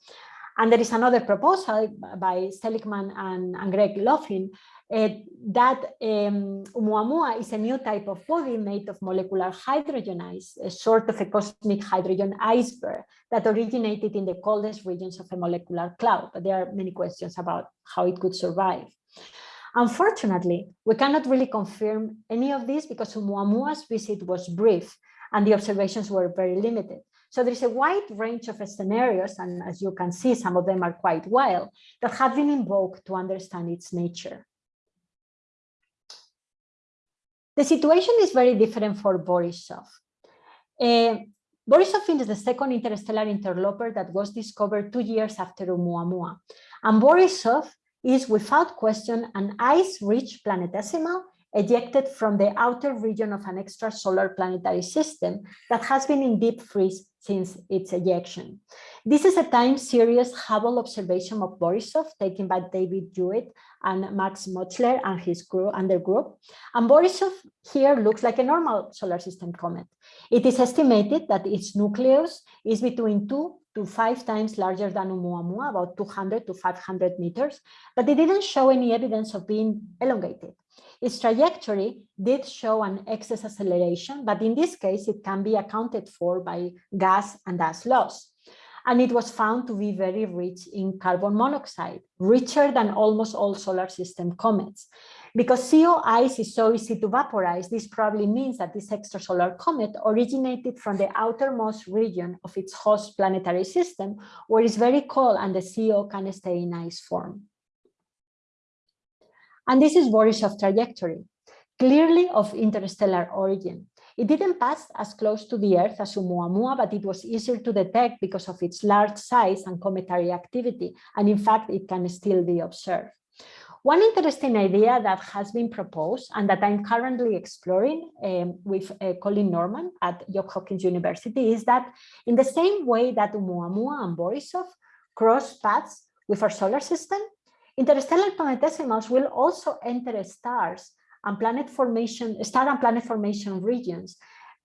And there is another proposal by Seligman and, and Greg Laughlin uh, that um, Oumuamua is a new type of body made of molecular hydrogen ice, a sort of a cosmic hydrogen iceberg that originated in the coldest regions of a molecular cloud. But there are many questions about how it could survive. Unfortunately, we cannot really confirm any of this because Oumuamua's visit was brief and the observations were very limited. So there is a wide range of scenarios, and as you can see, some of them are quite wild, that have been invoked to understand its nature. The situation is very different for Borisov. Uh, Borisov is the second interstellar interloper that was discovered two years after Oumuamua. And Borisov is without question an ice-rich planetesimal ejected from the outer region of an extrasolar planetary system that has been in deep freeze since its ejection. This is a time series Hubble observation of Borisov taken by David Jewitt and Max Mutchler and his group and their group. And Borisov here looks like a normal solar system comet. It is estimated that its nucleus is between two to five times larger than Oumuamua, about 200 to 500 meters, but it didn't show any evidence of being elongated. Its trajectory did show an excess acceleration, but in this case, it can be accounted for by gas and gas loss. And it was found to be very rich in carbon monoxide, richer than almost all solar system comets. Because CO ice is so easy to vaporize, this probably means that this extrasolar comet originated from the outermost region of its host planetary system, where it's very cold and the CO can stay in ice form. And this is Borisov trajectory, clearly of interstellar origin. It didn't pass as close to the Earth as Oumuamua, but it was easier to detect because of its large size and cometary activity. And in fact, it can still be observed. One interesting idea that has been proposed and that I'm currently exploring um, with uh, Colin Norman at Johns Hopkins University is that in the same way that Oumuamua and Borisov cross paths with our solar system, interstellar planetesimals will also enter stars and planet formation, star and planet formation regions.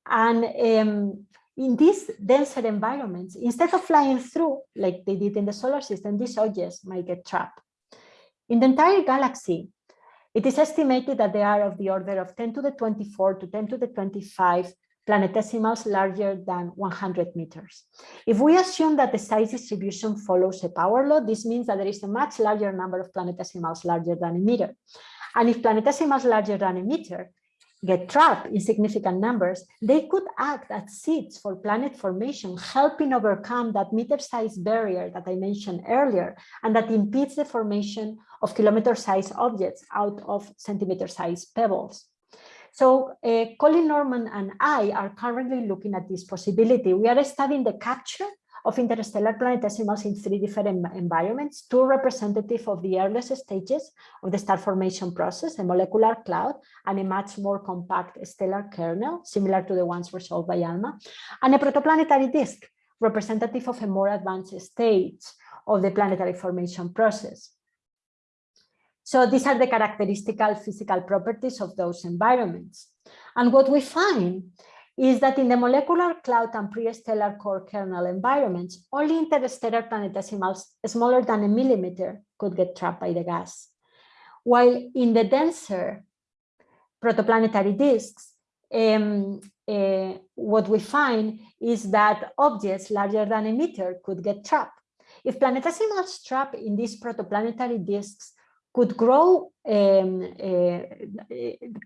And um, in these denser environments, instead of flying through like they did in the solar system, these objects might get trapped. In the entire galaxy, it is estimated that they are of the order of 10 to the 24 to 10 to the 25 planetesimals larger than 100 meters. If we assume that the size distribution follows a power law, this means that there is a much larger number of planetesimals larger than a meter. And if planetesimals larger than a meter get trapped in significant numbers, they could act as seeds for planet formation, helping overcome that meter-sized barrier that I mentioned earlier, and that impedes the formation of kilometer-sized objects out of centimeter-sized pebbles. So uh, Colin Norman and I are currently looking at this possibility. We are studying the capture of interstellar planetesimals in three different environments, two representative of the earliest stages of the star formation process, a molecular cloud and a much more compact stellar kernel, similar to the ones resolved by ALMA, and a protoplanetary disk, representative of a more advanced stage of the planetary formation process. So these are the characteristical physical properties of those environments. And what we find is that in the molecular cloud and pre-stellar core kernel environments, only interstellar planetesimals smaller than a millimeter could get trapped by the gas. While in the denser protoplanetary disks, um, uh, what we find is that objects larger than a meter could get trapped. If planetesimals trapped in these protoplanetary disks could grow um, uh,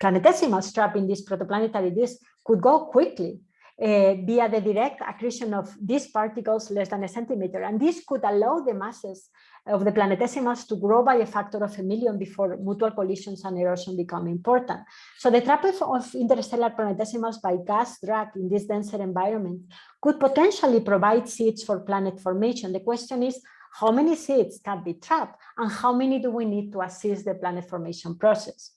planetesimal strap in this protoplanetary disk could go quickly. uh, via the direct accretion of these particles less than a centimeter. And this could allow the masses of the planetesimals to grow by a factor of a million before mutual collisions and erosion become important. So the trap of interstellar planetesimals by gas drag in this denser environment could potentially provide seeds for planet formation. The question is, how many seeds can be trapped and how many do we need to assist the planet formation process?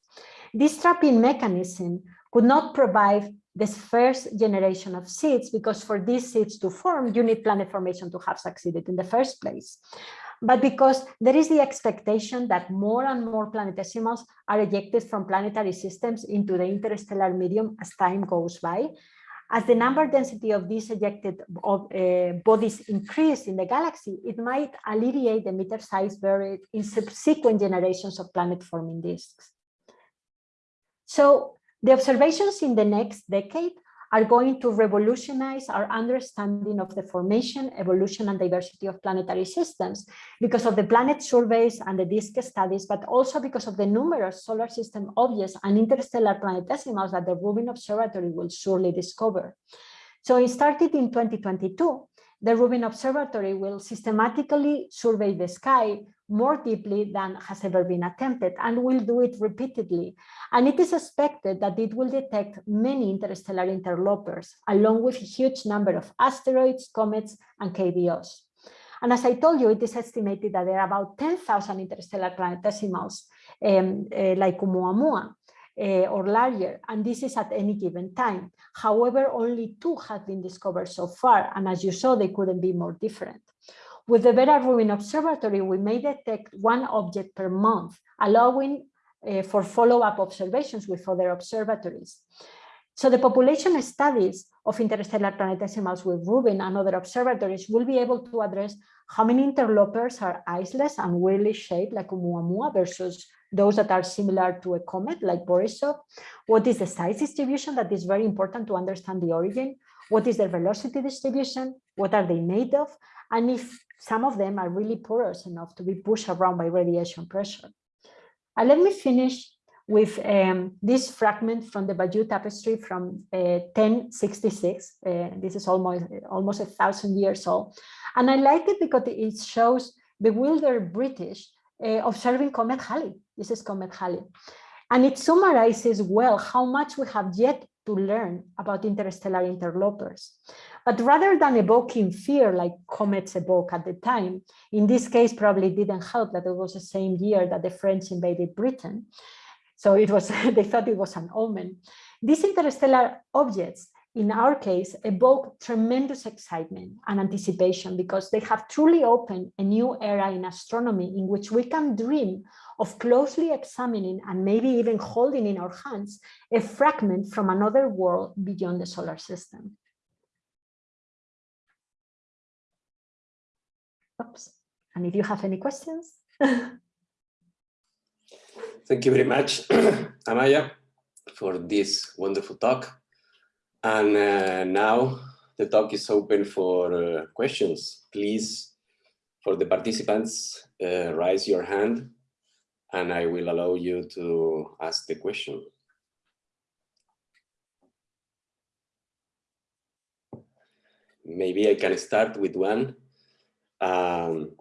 This trapping mechanism could not provide this first generation of seeds because for these seeds to form, you need planet formation to have succeeded in the first place. But because there is the expectation that more and more planetesimals are ejected from planetary systems into the interstellar medium as time goes by, as the number density of these ejected of, uh, bodies increase in the galaxy, it might alleviate the meter size barrier in subsequent generations of planet forming disks. So the observations in the next decade are going to revolutionize our understanding of the formation, evolution, and diversity of planetary systems because of the planet surveys and the disk studies, but also because of the numerous solar system objects and interstellar planetesimals that the Rubin Observatory will surely discover. So it started in 2022 the Rubin Observatory will systematically survey the sky more deeply than has ever been attempted and will do it repeatedly. And it is expected that it will detect many interstellar interlopers, along with a huge number of asteroids, comets, and KBOs. And as I told you, it is estimated that there are about 10,000 interstellar planetesimals um, uh, like Oumuamua uh, or larger, and this is at any given time. However, only two have been discovered so far, and as you saw, they couldn't be more different. With the Vera Rubin Observatory, we may detect one object per month, allowing uh, for follow-up observations with other observatories. So the population studies of interstellar planetesimals with Rubin and other observatories will be able to address how many interlopers are iceless and weirdly shaped like Oumuamua versus those that are similar to a comet like Borisov. What is the size distribution that is very important to understand the origin? What is their velocity distribution? What are they made of? And if some of them are really porous enough to be pushed around by radiation pressure. And let me finish with um, this fragment from the Bayeux tapestry from uh, 1066. Uh, this is almost, almost a thousand years old. And I like it because it shows bewildered British uh, observing Comet Halley. This is Comet Halley. And it summarizes well how much we have yet to learn about interstellar interlopers. But rather than evoking fear like comets evoke at the time, in this case probably didn't help that it was the same year that the French invaded Britain. So it was they thought it was an omen. These interstellar objects in our case, evoke tremendous excitement and anticipation because they have truly opened a new era in astronomy in which we can dream of closely examining and maybe even holding in our hands a fragment from another world beyond the solar system. Oops. And if you have any questions. Thank you very much, Amaya, for this wonderful talk. And uh, now the talk is open for uh, questions. Please, for the participants, uh, raise your hand and I will allow you to ask the question. Maybe I can start with one. Um,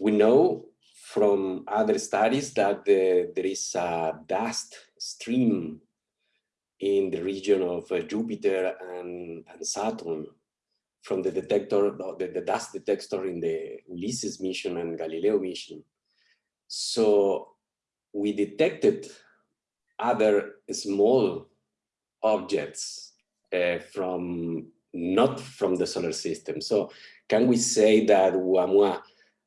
we know from other studies that the, there is a dust stream in the region of uh, Jupiter and, and, Saturn from the detector, the, the dust detector in the Ulysses mission and Galileo mission. So we detected other small objects uh, from not from the solar system. So can we say that Oumuamua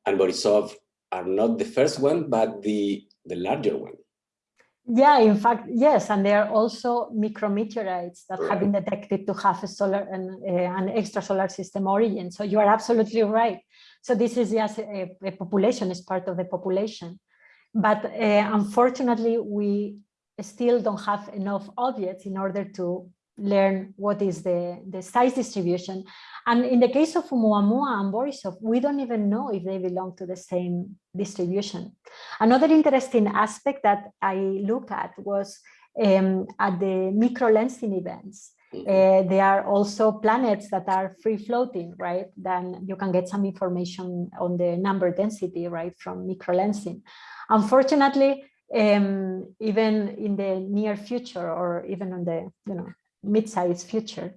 and Borisov are not the first one, but the, the larger one? Yeah, in fact, yes, and there are also micrometeorites that have been detected to have a solar and uh, an extrasolar system origin. So you are absolutely right. So this is just a, a population, is part of the population. But uh, unfortunately, we still don't have enough objects in order to learn what is the, the size distribution. And in the case of Oumuamua and Borisov, we don't even know if they belong to the same distribution. Another interesting aspect that I look at was um, at the microlensing events. Mhm. Uh, there are also planets that are free floating, right? Then you can get some information on the number density, right, from microlensing. Unfortunately, um, even in the near future or even on the you know mid-sized future,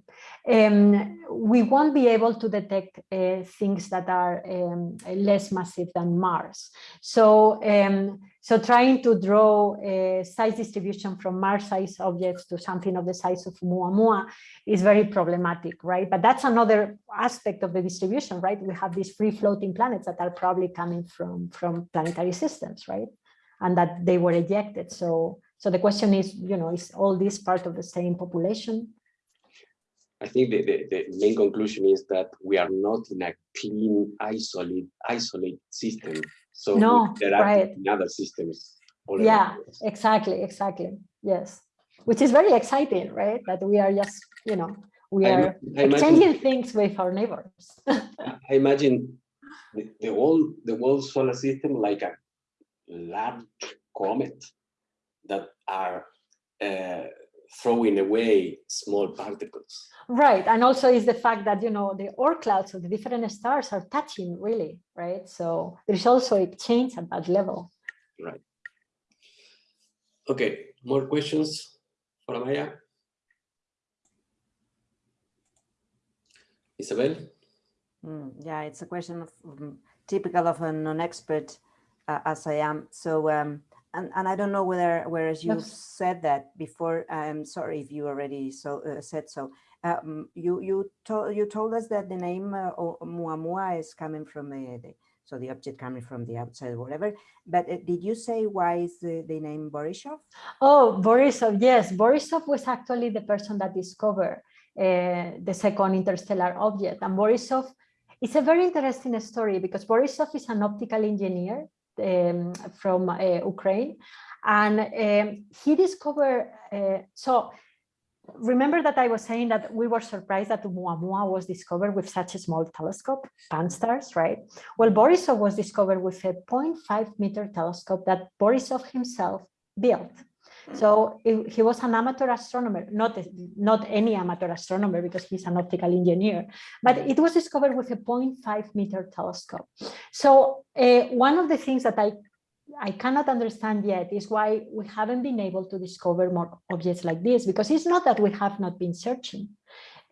um, we won't be able to detect uh, things that are um, less massive than Mars. So, um, so trying to draw a size distribution from Mars-sized objects to something of the size of Oumuamua is very problematic, right? But that's another aspect of the distribution, right? We have these free-floating planets that are probably coming from, from planetary systems, right? And that they were ejected. So, so the question is, you know, is all this part of the same population? I think the, the, the main conclusion is that we are not in a clean, isolate, isolate system. So No, there are right. other systems. all Yeah, exactly, exactly. Yes, which is very exciting, right? That we are just, you know, we I are I imagine, exchanging things with our neighbors. I imagine the, the whole the whole solar system like a large comet that are uh, throwing away small particles. Right, and also is the fact that, you know, the Oort clouds of the different stars are touching really, right? So there's also a change at that level. Right. Okay, more questions for Amaya? Isabel? Mm, yeah, it's a question of um, typical of a non-expert uh, as I am. So, um, and, and I don't know whether, whereas you said that before, I'm sorry if you already so uh, said so. Um, you you told you told us that the name uh, O- is coming from the, the so the object coming from the outside, or whatever. But uh, did you say why is the, the name Borisov? Oh, Borisov, yes, Borisov was actually the person that discovered uh, the second interstellar object. And Borisov, it's a very interesting story because Borisov is an optical engineer um, from uh, Ukraine. And um, he discovered, uh, so remember that I was saying that we were surprised that Oumuamua was discovered with such a small telescope, Pan-STARRS, right? Well, Borisov was discovered with a 0.5 meter telescope that Borisov himself built. So he- he was an amateur astronomer, not, not any amateur astronomer because he's an optical engineer, but it was discovered with a 0.5 meter telescope. So uh, one of the things that I, I cannot understand yet is why we haven't been able to discover more objects like this, because it's not that we have not been searching.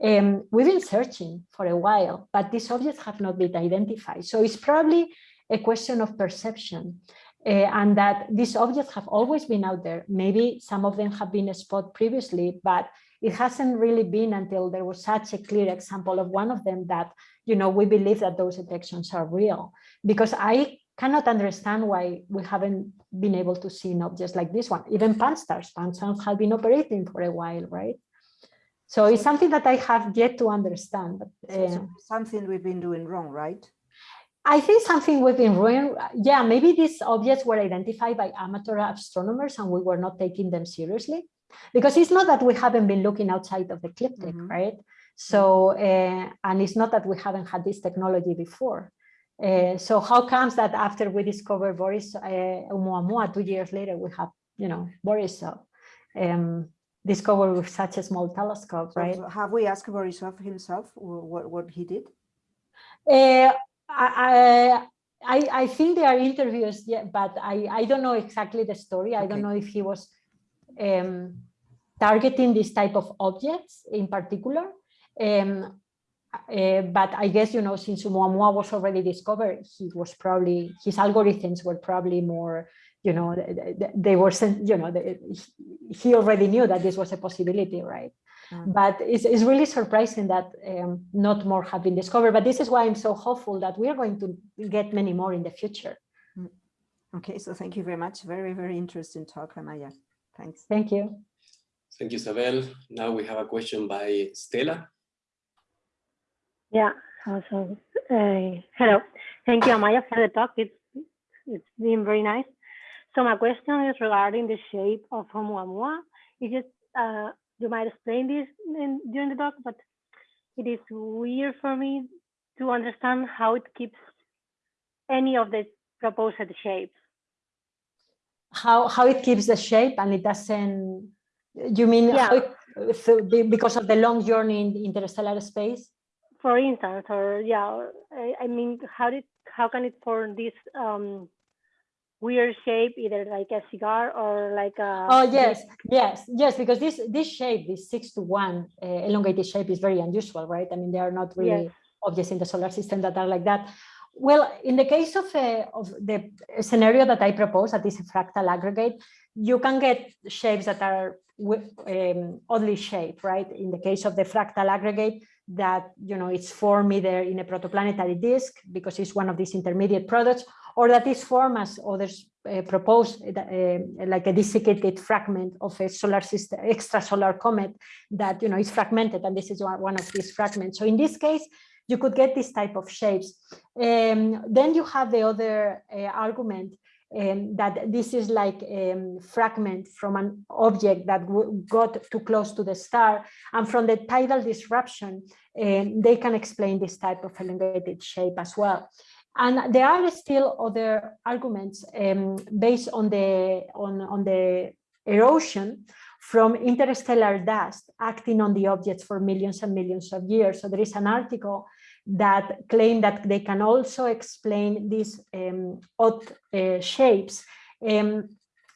Um, we've been searching for a while, but these objects have not been identified. So it's probably a question of perception and that these objects have always been out there. Maybe some of them have been spotted previously, but it hasn't really been until there was such a clear example of one of them that, you know, we believe that those detections are real. Because I cannot understand why we haven't been able to see objects like this one. Even Pan-STARRS, Pan-STARRS have been operating for a while, right? So it's something that I have yet to understand. But, uh, so something we've been doing wrong, right? I think something been doing, yeah, maybe these objects were identified by amateur astronomers and we were not taking them seriously. Because it's not that we haven't been looking outside of the ecliptic, Mhm. right? So, uh, and it's not that we haven't had this technology before. Uh, so how comes that after we discovered Boris uh, Oumuamua, two years later, we have, you know, Borisov um, discovered with such a small telescope, right? so have we asked Borisov himself what, what he did? Uh, I, I, I think there are interviews, yeah, but I, I don't know exactly the story. I don't know if he was um, targeting this type of objects in particular. Um, uh, but I guess, you know, since Oumuamua was already discovered, he was probably, his algorithms were probably more, you know, th- th- th- they were, you know, the- he- he already knew that this was a possibility, right? Mm. But it's, it's really surprising that um, not more have been discovered. But this is why I'm so hopeful that we are going to get many more in the future. Okay, so thank you very much. Very, very interesting talk, Amaya. Thanks. Thank you. Thank you, Isabel. Now we have a question by Stella. Yeah, also, uh, hello. Thank you, Amaya, for the talk. It's, it's been very nice. So my question is regarding the shape of Oumuamua. It is, uh, you might explain this in, during the talk, but it is weird for me to understand how it keeps any of the proposed shapes. How, how it keeps the shape and it doesn't, you mean, Yeah. it- so because of the long journey in interstellar space? For instance, or yeah, I, I mean, how did how can it form this um, weird shape, either like a cigar or like a? Oh, yes, yes, yes, because this this shape, this six to one uh, elongated shape is very unusual, right? I mean, there are not really Yes. objects in the solar system that are like that. Well, in the case of, uh, of the scenario that I propose, that is a fractal aggregate, you can get shapes that are um, oddly shaped, right? In the case of the fractal aggregate, that you know it's formed either in a protoplanetary disk because it's one of these intermediate products, or that is formed as others uh, propose, uh, like a desiccated fragment of a solar system, extrasolar comet that you know is fragmented, and this is one one of these fragments. So in this case, you could get this type of shapes. Um, then you have the other uh, argument um, that this is like a um, fragment from an object that got too close to the star. And from the tidal disruption, um, they can explain this type of elongated shape as well. And there are still other arguments um, based on the, on, on the erosion from interstellar dust acting on the objects for millions and millions of years. So there is an article that claim that they can also explain these um, odd uh, shapes um,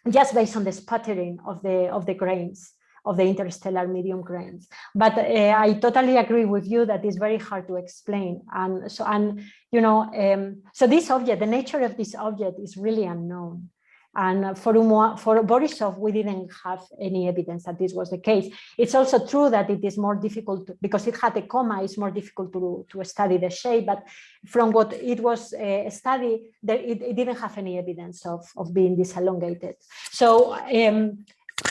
just based on the sputtering of the of the grains of the interstellar medium grains. But uh, I totally agree with you that it's very hard to explain. And so, and you know, um, so this object, the nature of this object is really unknown. And for, Umo- for Borisov, we didn't have any evidence that this was the case. It's also true that it is more difficult to- because it had a coma, it's more difficult to, to study the shape. But from what it was uh, studied, there, it, it didn't have any evidence of, of being this elongated. So um,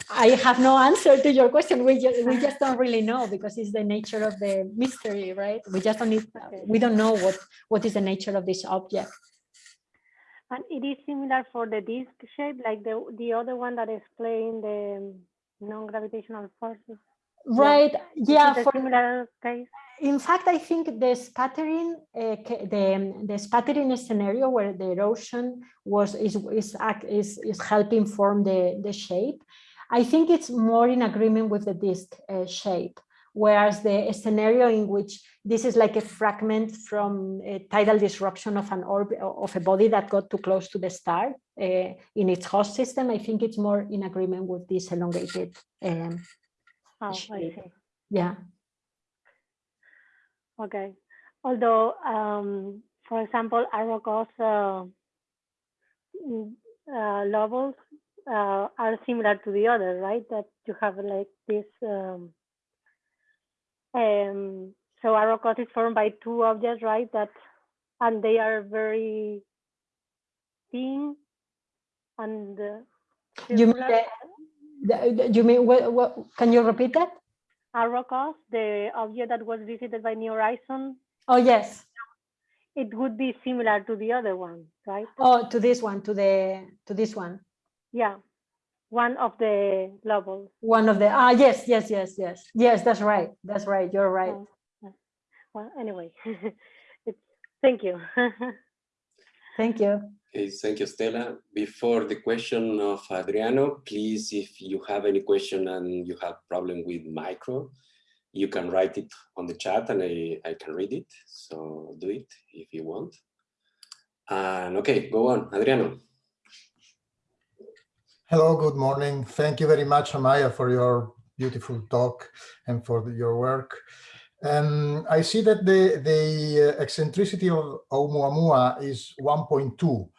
I have no answer to your question. We just, we just don't really know because it's the nature of the mystery, right? We just don't need, we don't know what, what is the nature of this object. And it is similar for the disc shape, like the the other one that explained the non-gravitational forces. Right, yeah, it for, similar case. in fact, I think the sputtering, uh, the, the sputtering scenario where the erosion was is is is, is helping form the, the shape. I think it's more in agreement with the disc uh, shape, whereas the scenario in which this is like a fragment from a tidal disruption of an orb of a body that got too close to the star uh, in its host system. I think it's more in agreement with this elongated. Um, Oh, shape. yeah. Okay. Although, um, for example, Arrokoth's uh, mm, uh, levels uh, are similar to the other, right? That you have like this. Um, um, so Arrokoth is formed by two objects, right? That and they are very thin and uh, You mean you mean what, what? Can you repeat that? Arrokoth, the object that was visited by New Horizon, Oh yes. it would be similar to the other one, right? Oh, to this one, to the to this one. Yeah, one of the levels. One of the ah yes yes yes yes yes that's right that's right you're right. Well, anyway, it's, thank you. Thank you. Okay, thank you, Stella. Before the question of Adriano, please, if you have any question and you have problem with micro, you can write it on the chat and I, I can read it. So do it if you want. And okay, go on, Adriano. Hello, good morning. Thank you very much, Amaya, for your beautiful talk and for the- your work. Um, I see that the, the uh, eccentricity of Oumuamua is 1.2,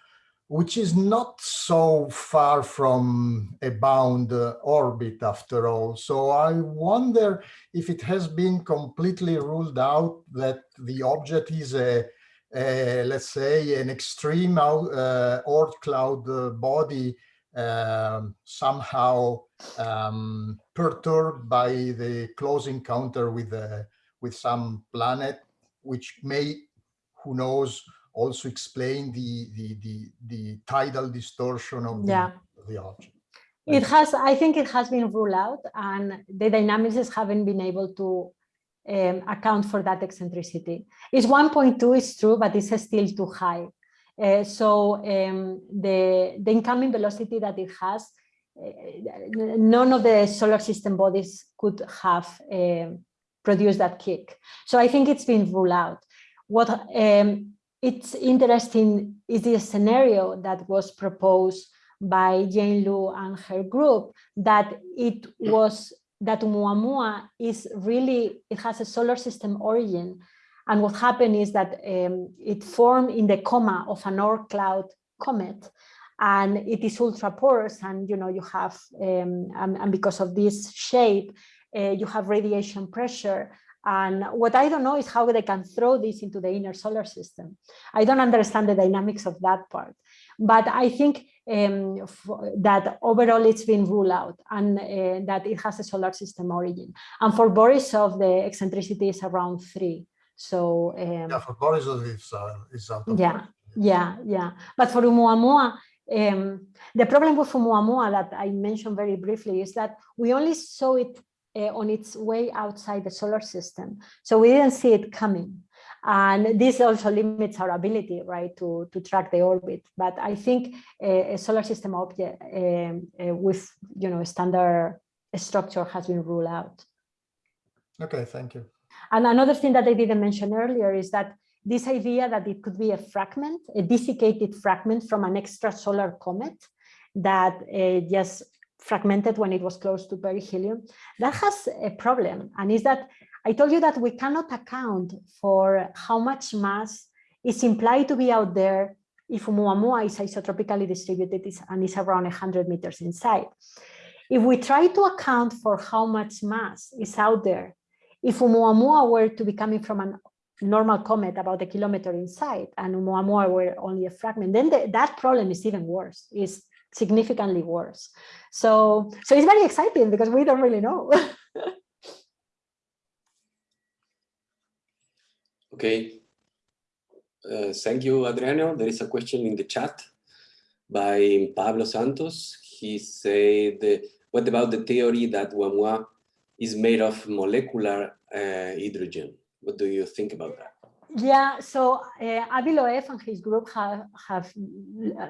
which is not so far from a bound uh, orbit after all. So I wonder if it has been completely ruled out that the object is a, let's say, an extreme out, uh, Oort cloud uh, body um, somehow um, perturbed by the close encounter with the with some planet, which may, who knows, also explain the the the, the tidal distortion of the, Yeah. of the object. It has I think it has been ruled out and the dynamicists haven't been able to um, account for that eccentricity. It's 1.2 is true but it's still too high. Uh, so um, the the incoming velocity that it has none of the solar system bodies could have uh, produced that kick. So I think it's been ruled out. What um, it's interesting is the scenario that was proposed by Jane Luu and her group that it was that Muamua is really, it has a solar system origin. And what happened is that um, it formed in the coma of an Oort cloud comet and it is ultra porous and you know you have um, and, and, because of this shape uh, you have radiation pressure and what I don't know is how they can throw this into the inner solar system. I don't understand the dynamics of that part, but I think um, that overall it's been ruled out and uh, that it has a solar system origin. And for Borisov, the eccentricity is around three. So um, yeah, for Borisov, it's, uh, it's out yeah, yeah, yeah. But for Oumuamua, um, the problem with Oumuamua that I mentioned very briefly is that we only saw it uh, on its way outside the solar system. So we didn't see it coming. And this also limits our ability, right, to, to track the orbit. But I think a, a solar system object um, uh, with, you know, standard structure has been ruled out. Okay, thank you. And another thing that I didn't mention earlier is that this idea that it could be a fragment, a desiccated fragment from an extrasolar comet that uh, just fragmented when it was close to perihelion, that has a problem. And is that I told you that we cannot account for how much mass is implied to be out there if Oumuamua is isotropically distributed and is around 100 meters inside. If we try to account for how much mass is out there, if Oumuamua were to be coming from a normal comet about a kilometer inside and Oumuamua were only a fragment, then the, that problem is even worse, is significantly worse. So, so it's very exciting because we don't really know. okay. Uh, thank you, Adriano. There is a question in the chat by Pablo Santos. He said, what about the theory that Oumuamua is made of molecular uh, hydrogen? What do you think about that? Yeah, so uh, Avi Loeb and his group have, have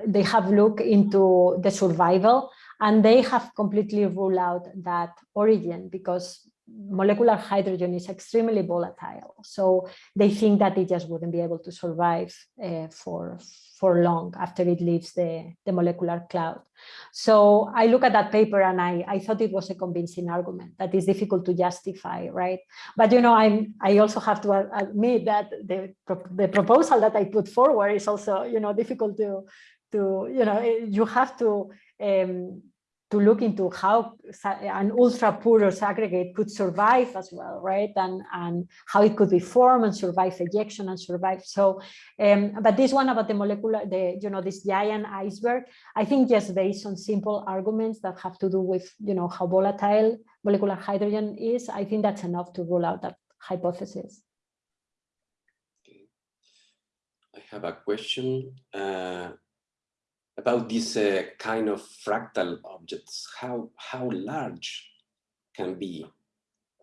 they have looked into the survival and they have completely ruled out that origin because molecular hydrogen is extremely volatile. So they think that it just wouldn't be able to survive uh, for, for long after it leaves the, the molecular cloud. So I look at that paper and I, I thought it was a convincing argument that is difficult to justify, right? But you know, I'm, I also have to admit that the, the proposal that I put forward is also, you know, difficult to, to you know, you have to um, to look into how an ultra porous aggregate could survive as well, right? And, and how it could be formed and survive ejection and survive. So, um, but this one about the molecular, the, you know, this giant iceberg, I think just based on simple arguments that have to do with, you know, how volatile molecular hydrogen is, I think that's enough to rule out that hypothesis. I have a question. Uh, about these uh, kind of fractal objects, how, how large can be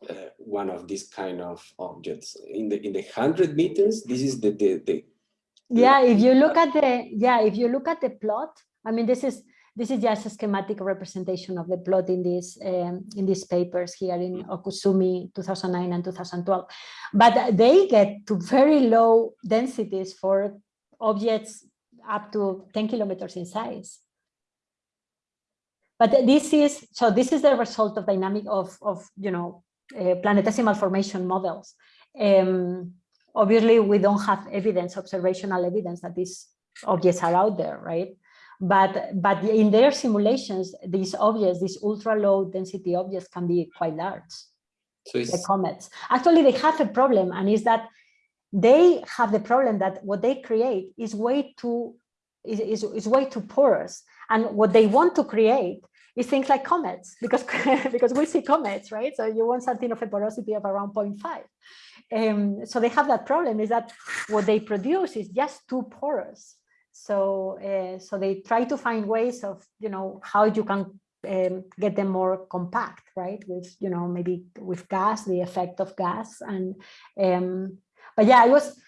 uh, one of these kind of objects in the in the 100 meters this is the the, the yeah if you look at the yeah if you look at the plot i mean this is this is just a schematic representation of the plot in these um, in these papers here in mm-hmm. Okuzumi 2009 and 2012 but they get to very low densities for objects up to 10 kilometers in size. But this is, so this is the result of dynamic of, of you know, uh, planetesimal formation models. Um, obviously, we don't have evidence, observational evidence that these objects are out there, right? But, but in their simulations, these objects, these ultra low density objects can be quite large. So the comets. Actually, they have a problem, and is that they have the problem that what they create is way too is, is, is way too porous. And what they want to create is things like comets, because, because we see comets, right? So you want something of a porosity of around 0.5. Um, so they have that problem is that what they produce is just too porous. So, uh, so they try to find ways of, you know, how you can um, get them more compact, right? With, you know, maybe with gas, the effect of gas. And, um, but yeah, I was,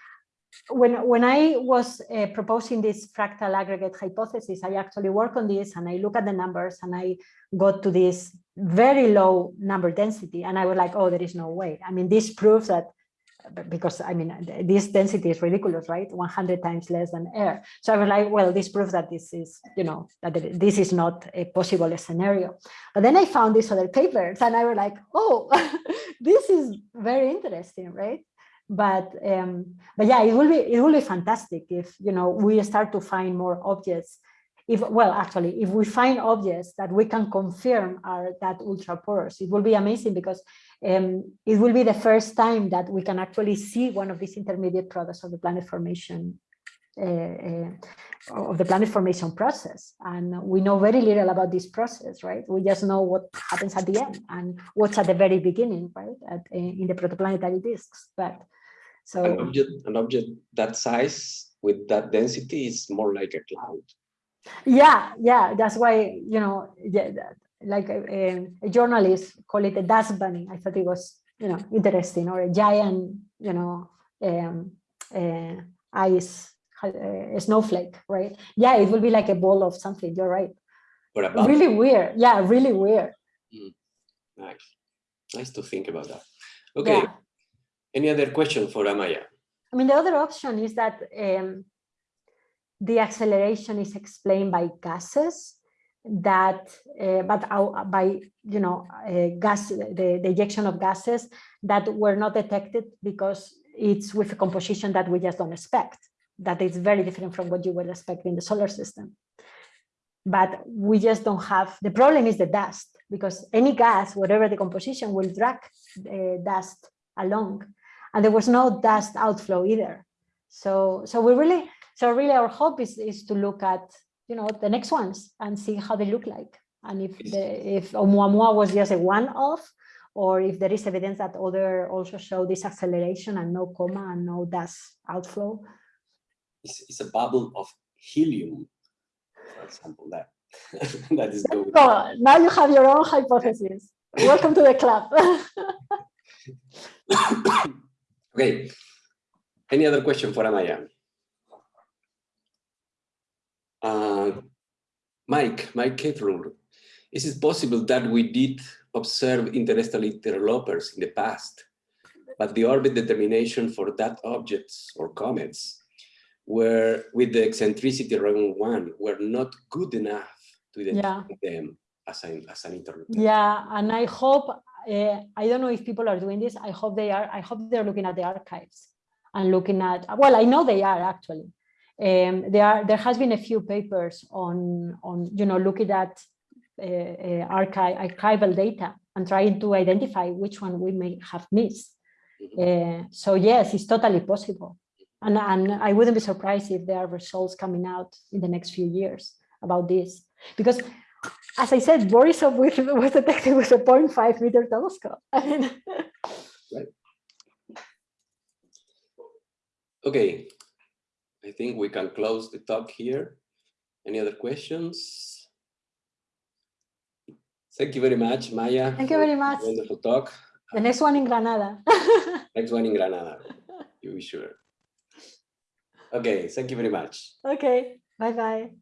when when I was uh, proposing this fractal aggregate hypothesis, I actually work on this and I look at the numbers and I got to this very low number density, and I was like, oh, there is no way. I mean, this proves that because I mean, this density is ridiculous, right? 100 times less than air. So I was like, well, this proves that this is, you know, that this is not a possible scenario. But then I found these other papers and I was like, oh, this is very interesting, right? But um, but yeah, it will be it will be fantastic if you know we start to find more objects. If well actually if we find objects that we can confirm are that ultra porous it will be amazing because um, it will be the first time that we can actually see one of these intermediate products of the planet formation of the planet formation process. And we know very little about this process right? We just know what happens at the end and what's at the very beginning right? At, uh, in the protoplanetary disks. But so an object an object that size with that density is more like a cloud. Yeah yeah that's why you know yeah, like a, a, journalist call it a dust bunny. I thought it was you know interesting. Or a giant you know um, uh, ice uh, snowflake right? Yeah it will be like a ball of something you're right. Really weird yeah really weird. Mm. nice. Nice to think about that. Okay. Yeah. any other question for amaya? I mean the other option is that um, the acceleration is explained by gases that uh, but uh, by you know uh, gas the, the ejection of gases that were not detected because it's with a composition that we just don't expect that is very different from what you would expect in the solar system but we just don't have the problem is the dust because any gas whatever the composition will drag uh, dust along and there was no dust outflow either so so we really so really our hope is, is to look at, you know, the next ones and see how they look like. And if the, if Oumuamua was just a one-off, or if there is evidence that other also show this acceleration and no coma and no dust outflow. It's, it's a bubble of helium, for example, that, that is going oh, Now you have your own hypothesis. Welcome to the club. okay. Any other question for Amaya? Uh, Mike, Mike Keflur, is it possible that we did observe interstellar interlopers in the past, but the orbit determination for that objects or comets were with the eccentricity around one were not good enough to identify yeah. them as an, as an interloper. Yeah, and I hope, uh, I don't know if people are doing this, I hope they are, I hope they're looking at the archives and looking at, well, I know they are actually, um, there are there has been a few papers on on you know looking at uh, uh, archive archival data and trying to identify which one we may have missed. Uh, so yes, it's totally possible, and and I wouldn't be surprised if there are results coming out in the next few years about this because. As I said, Borisov was detected with a 0.5 meter telescope. I mean, right. Okay, I think we can close the talk here. Any other questions? Thank you very much, Maya. Thank you very much. Wonderful talk. The next one in Granada. next one in Granada, you be sure. Okay, thank you very much. Okay, bye-bye.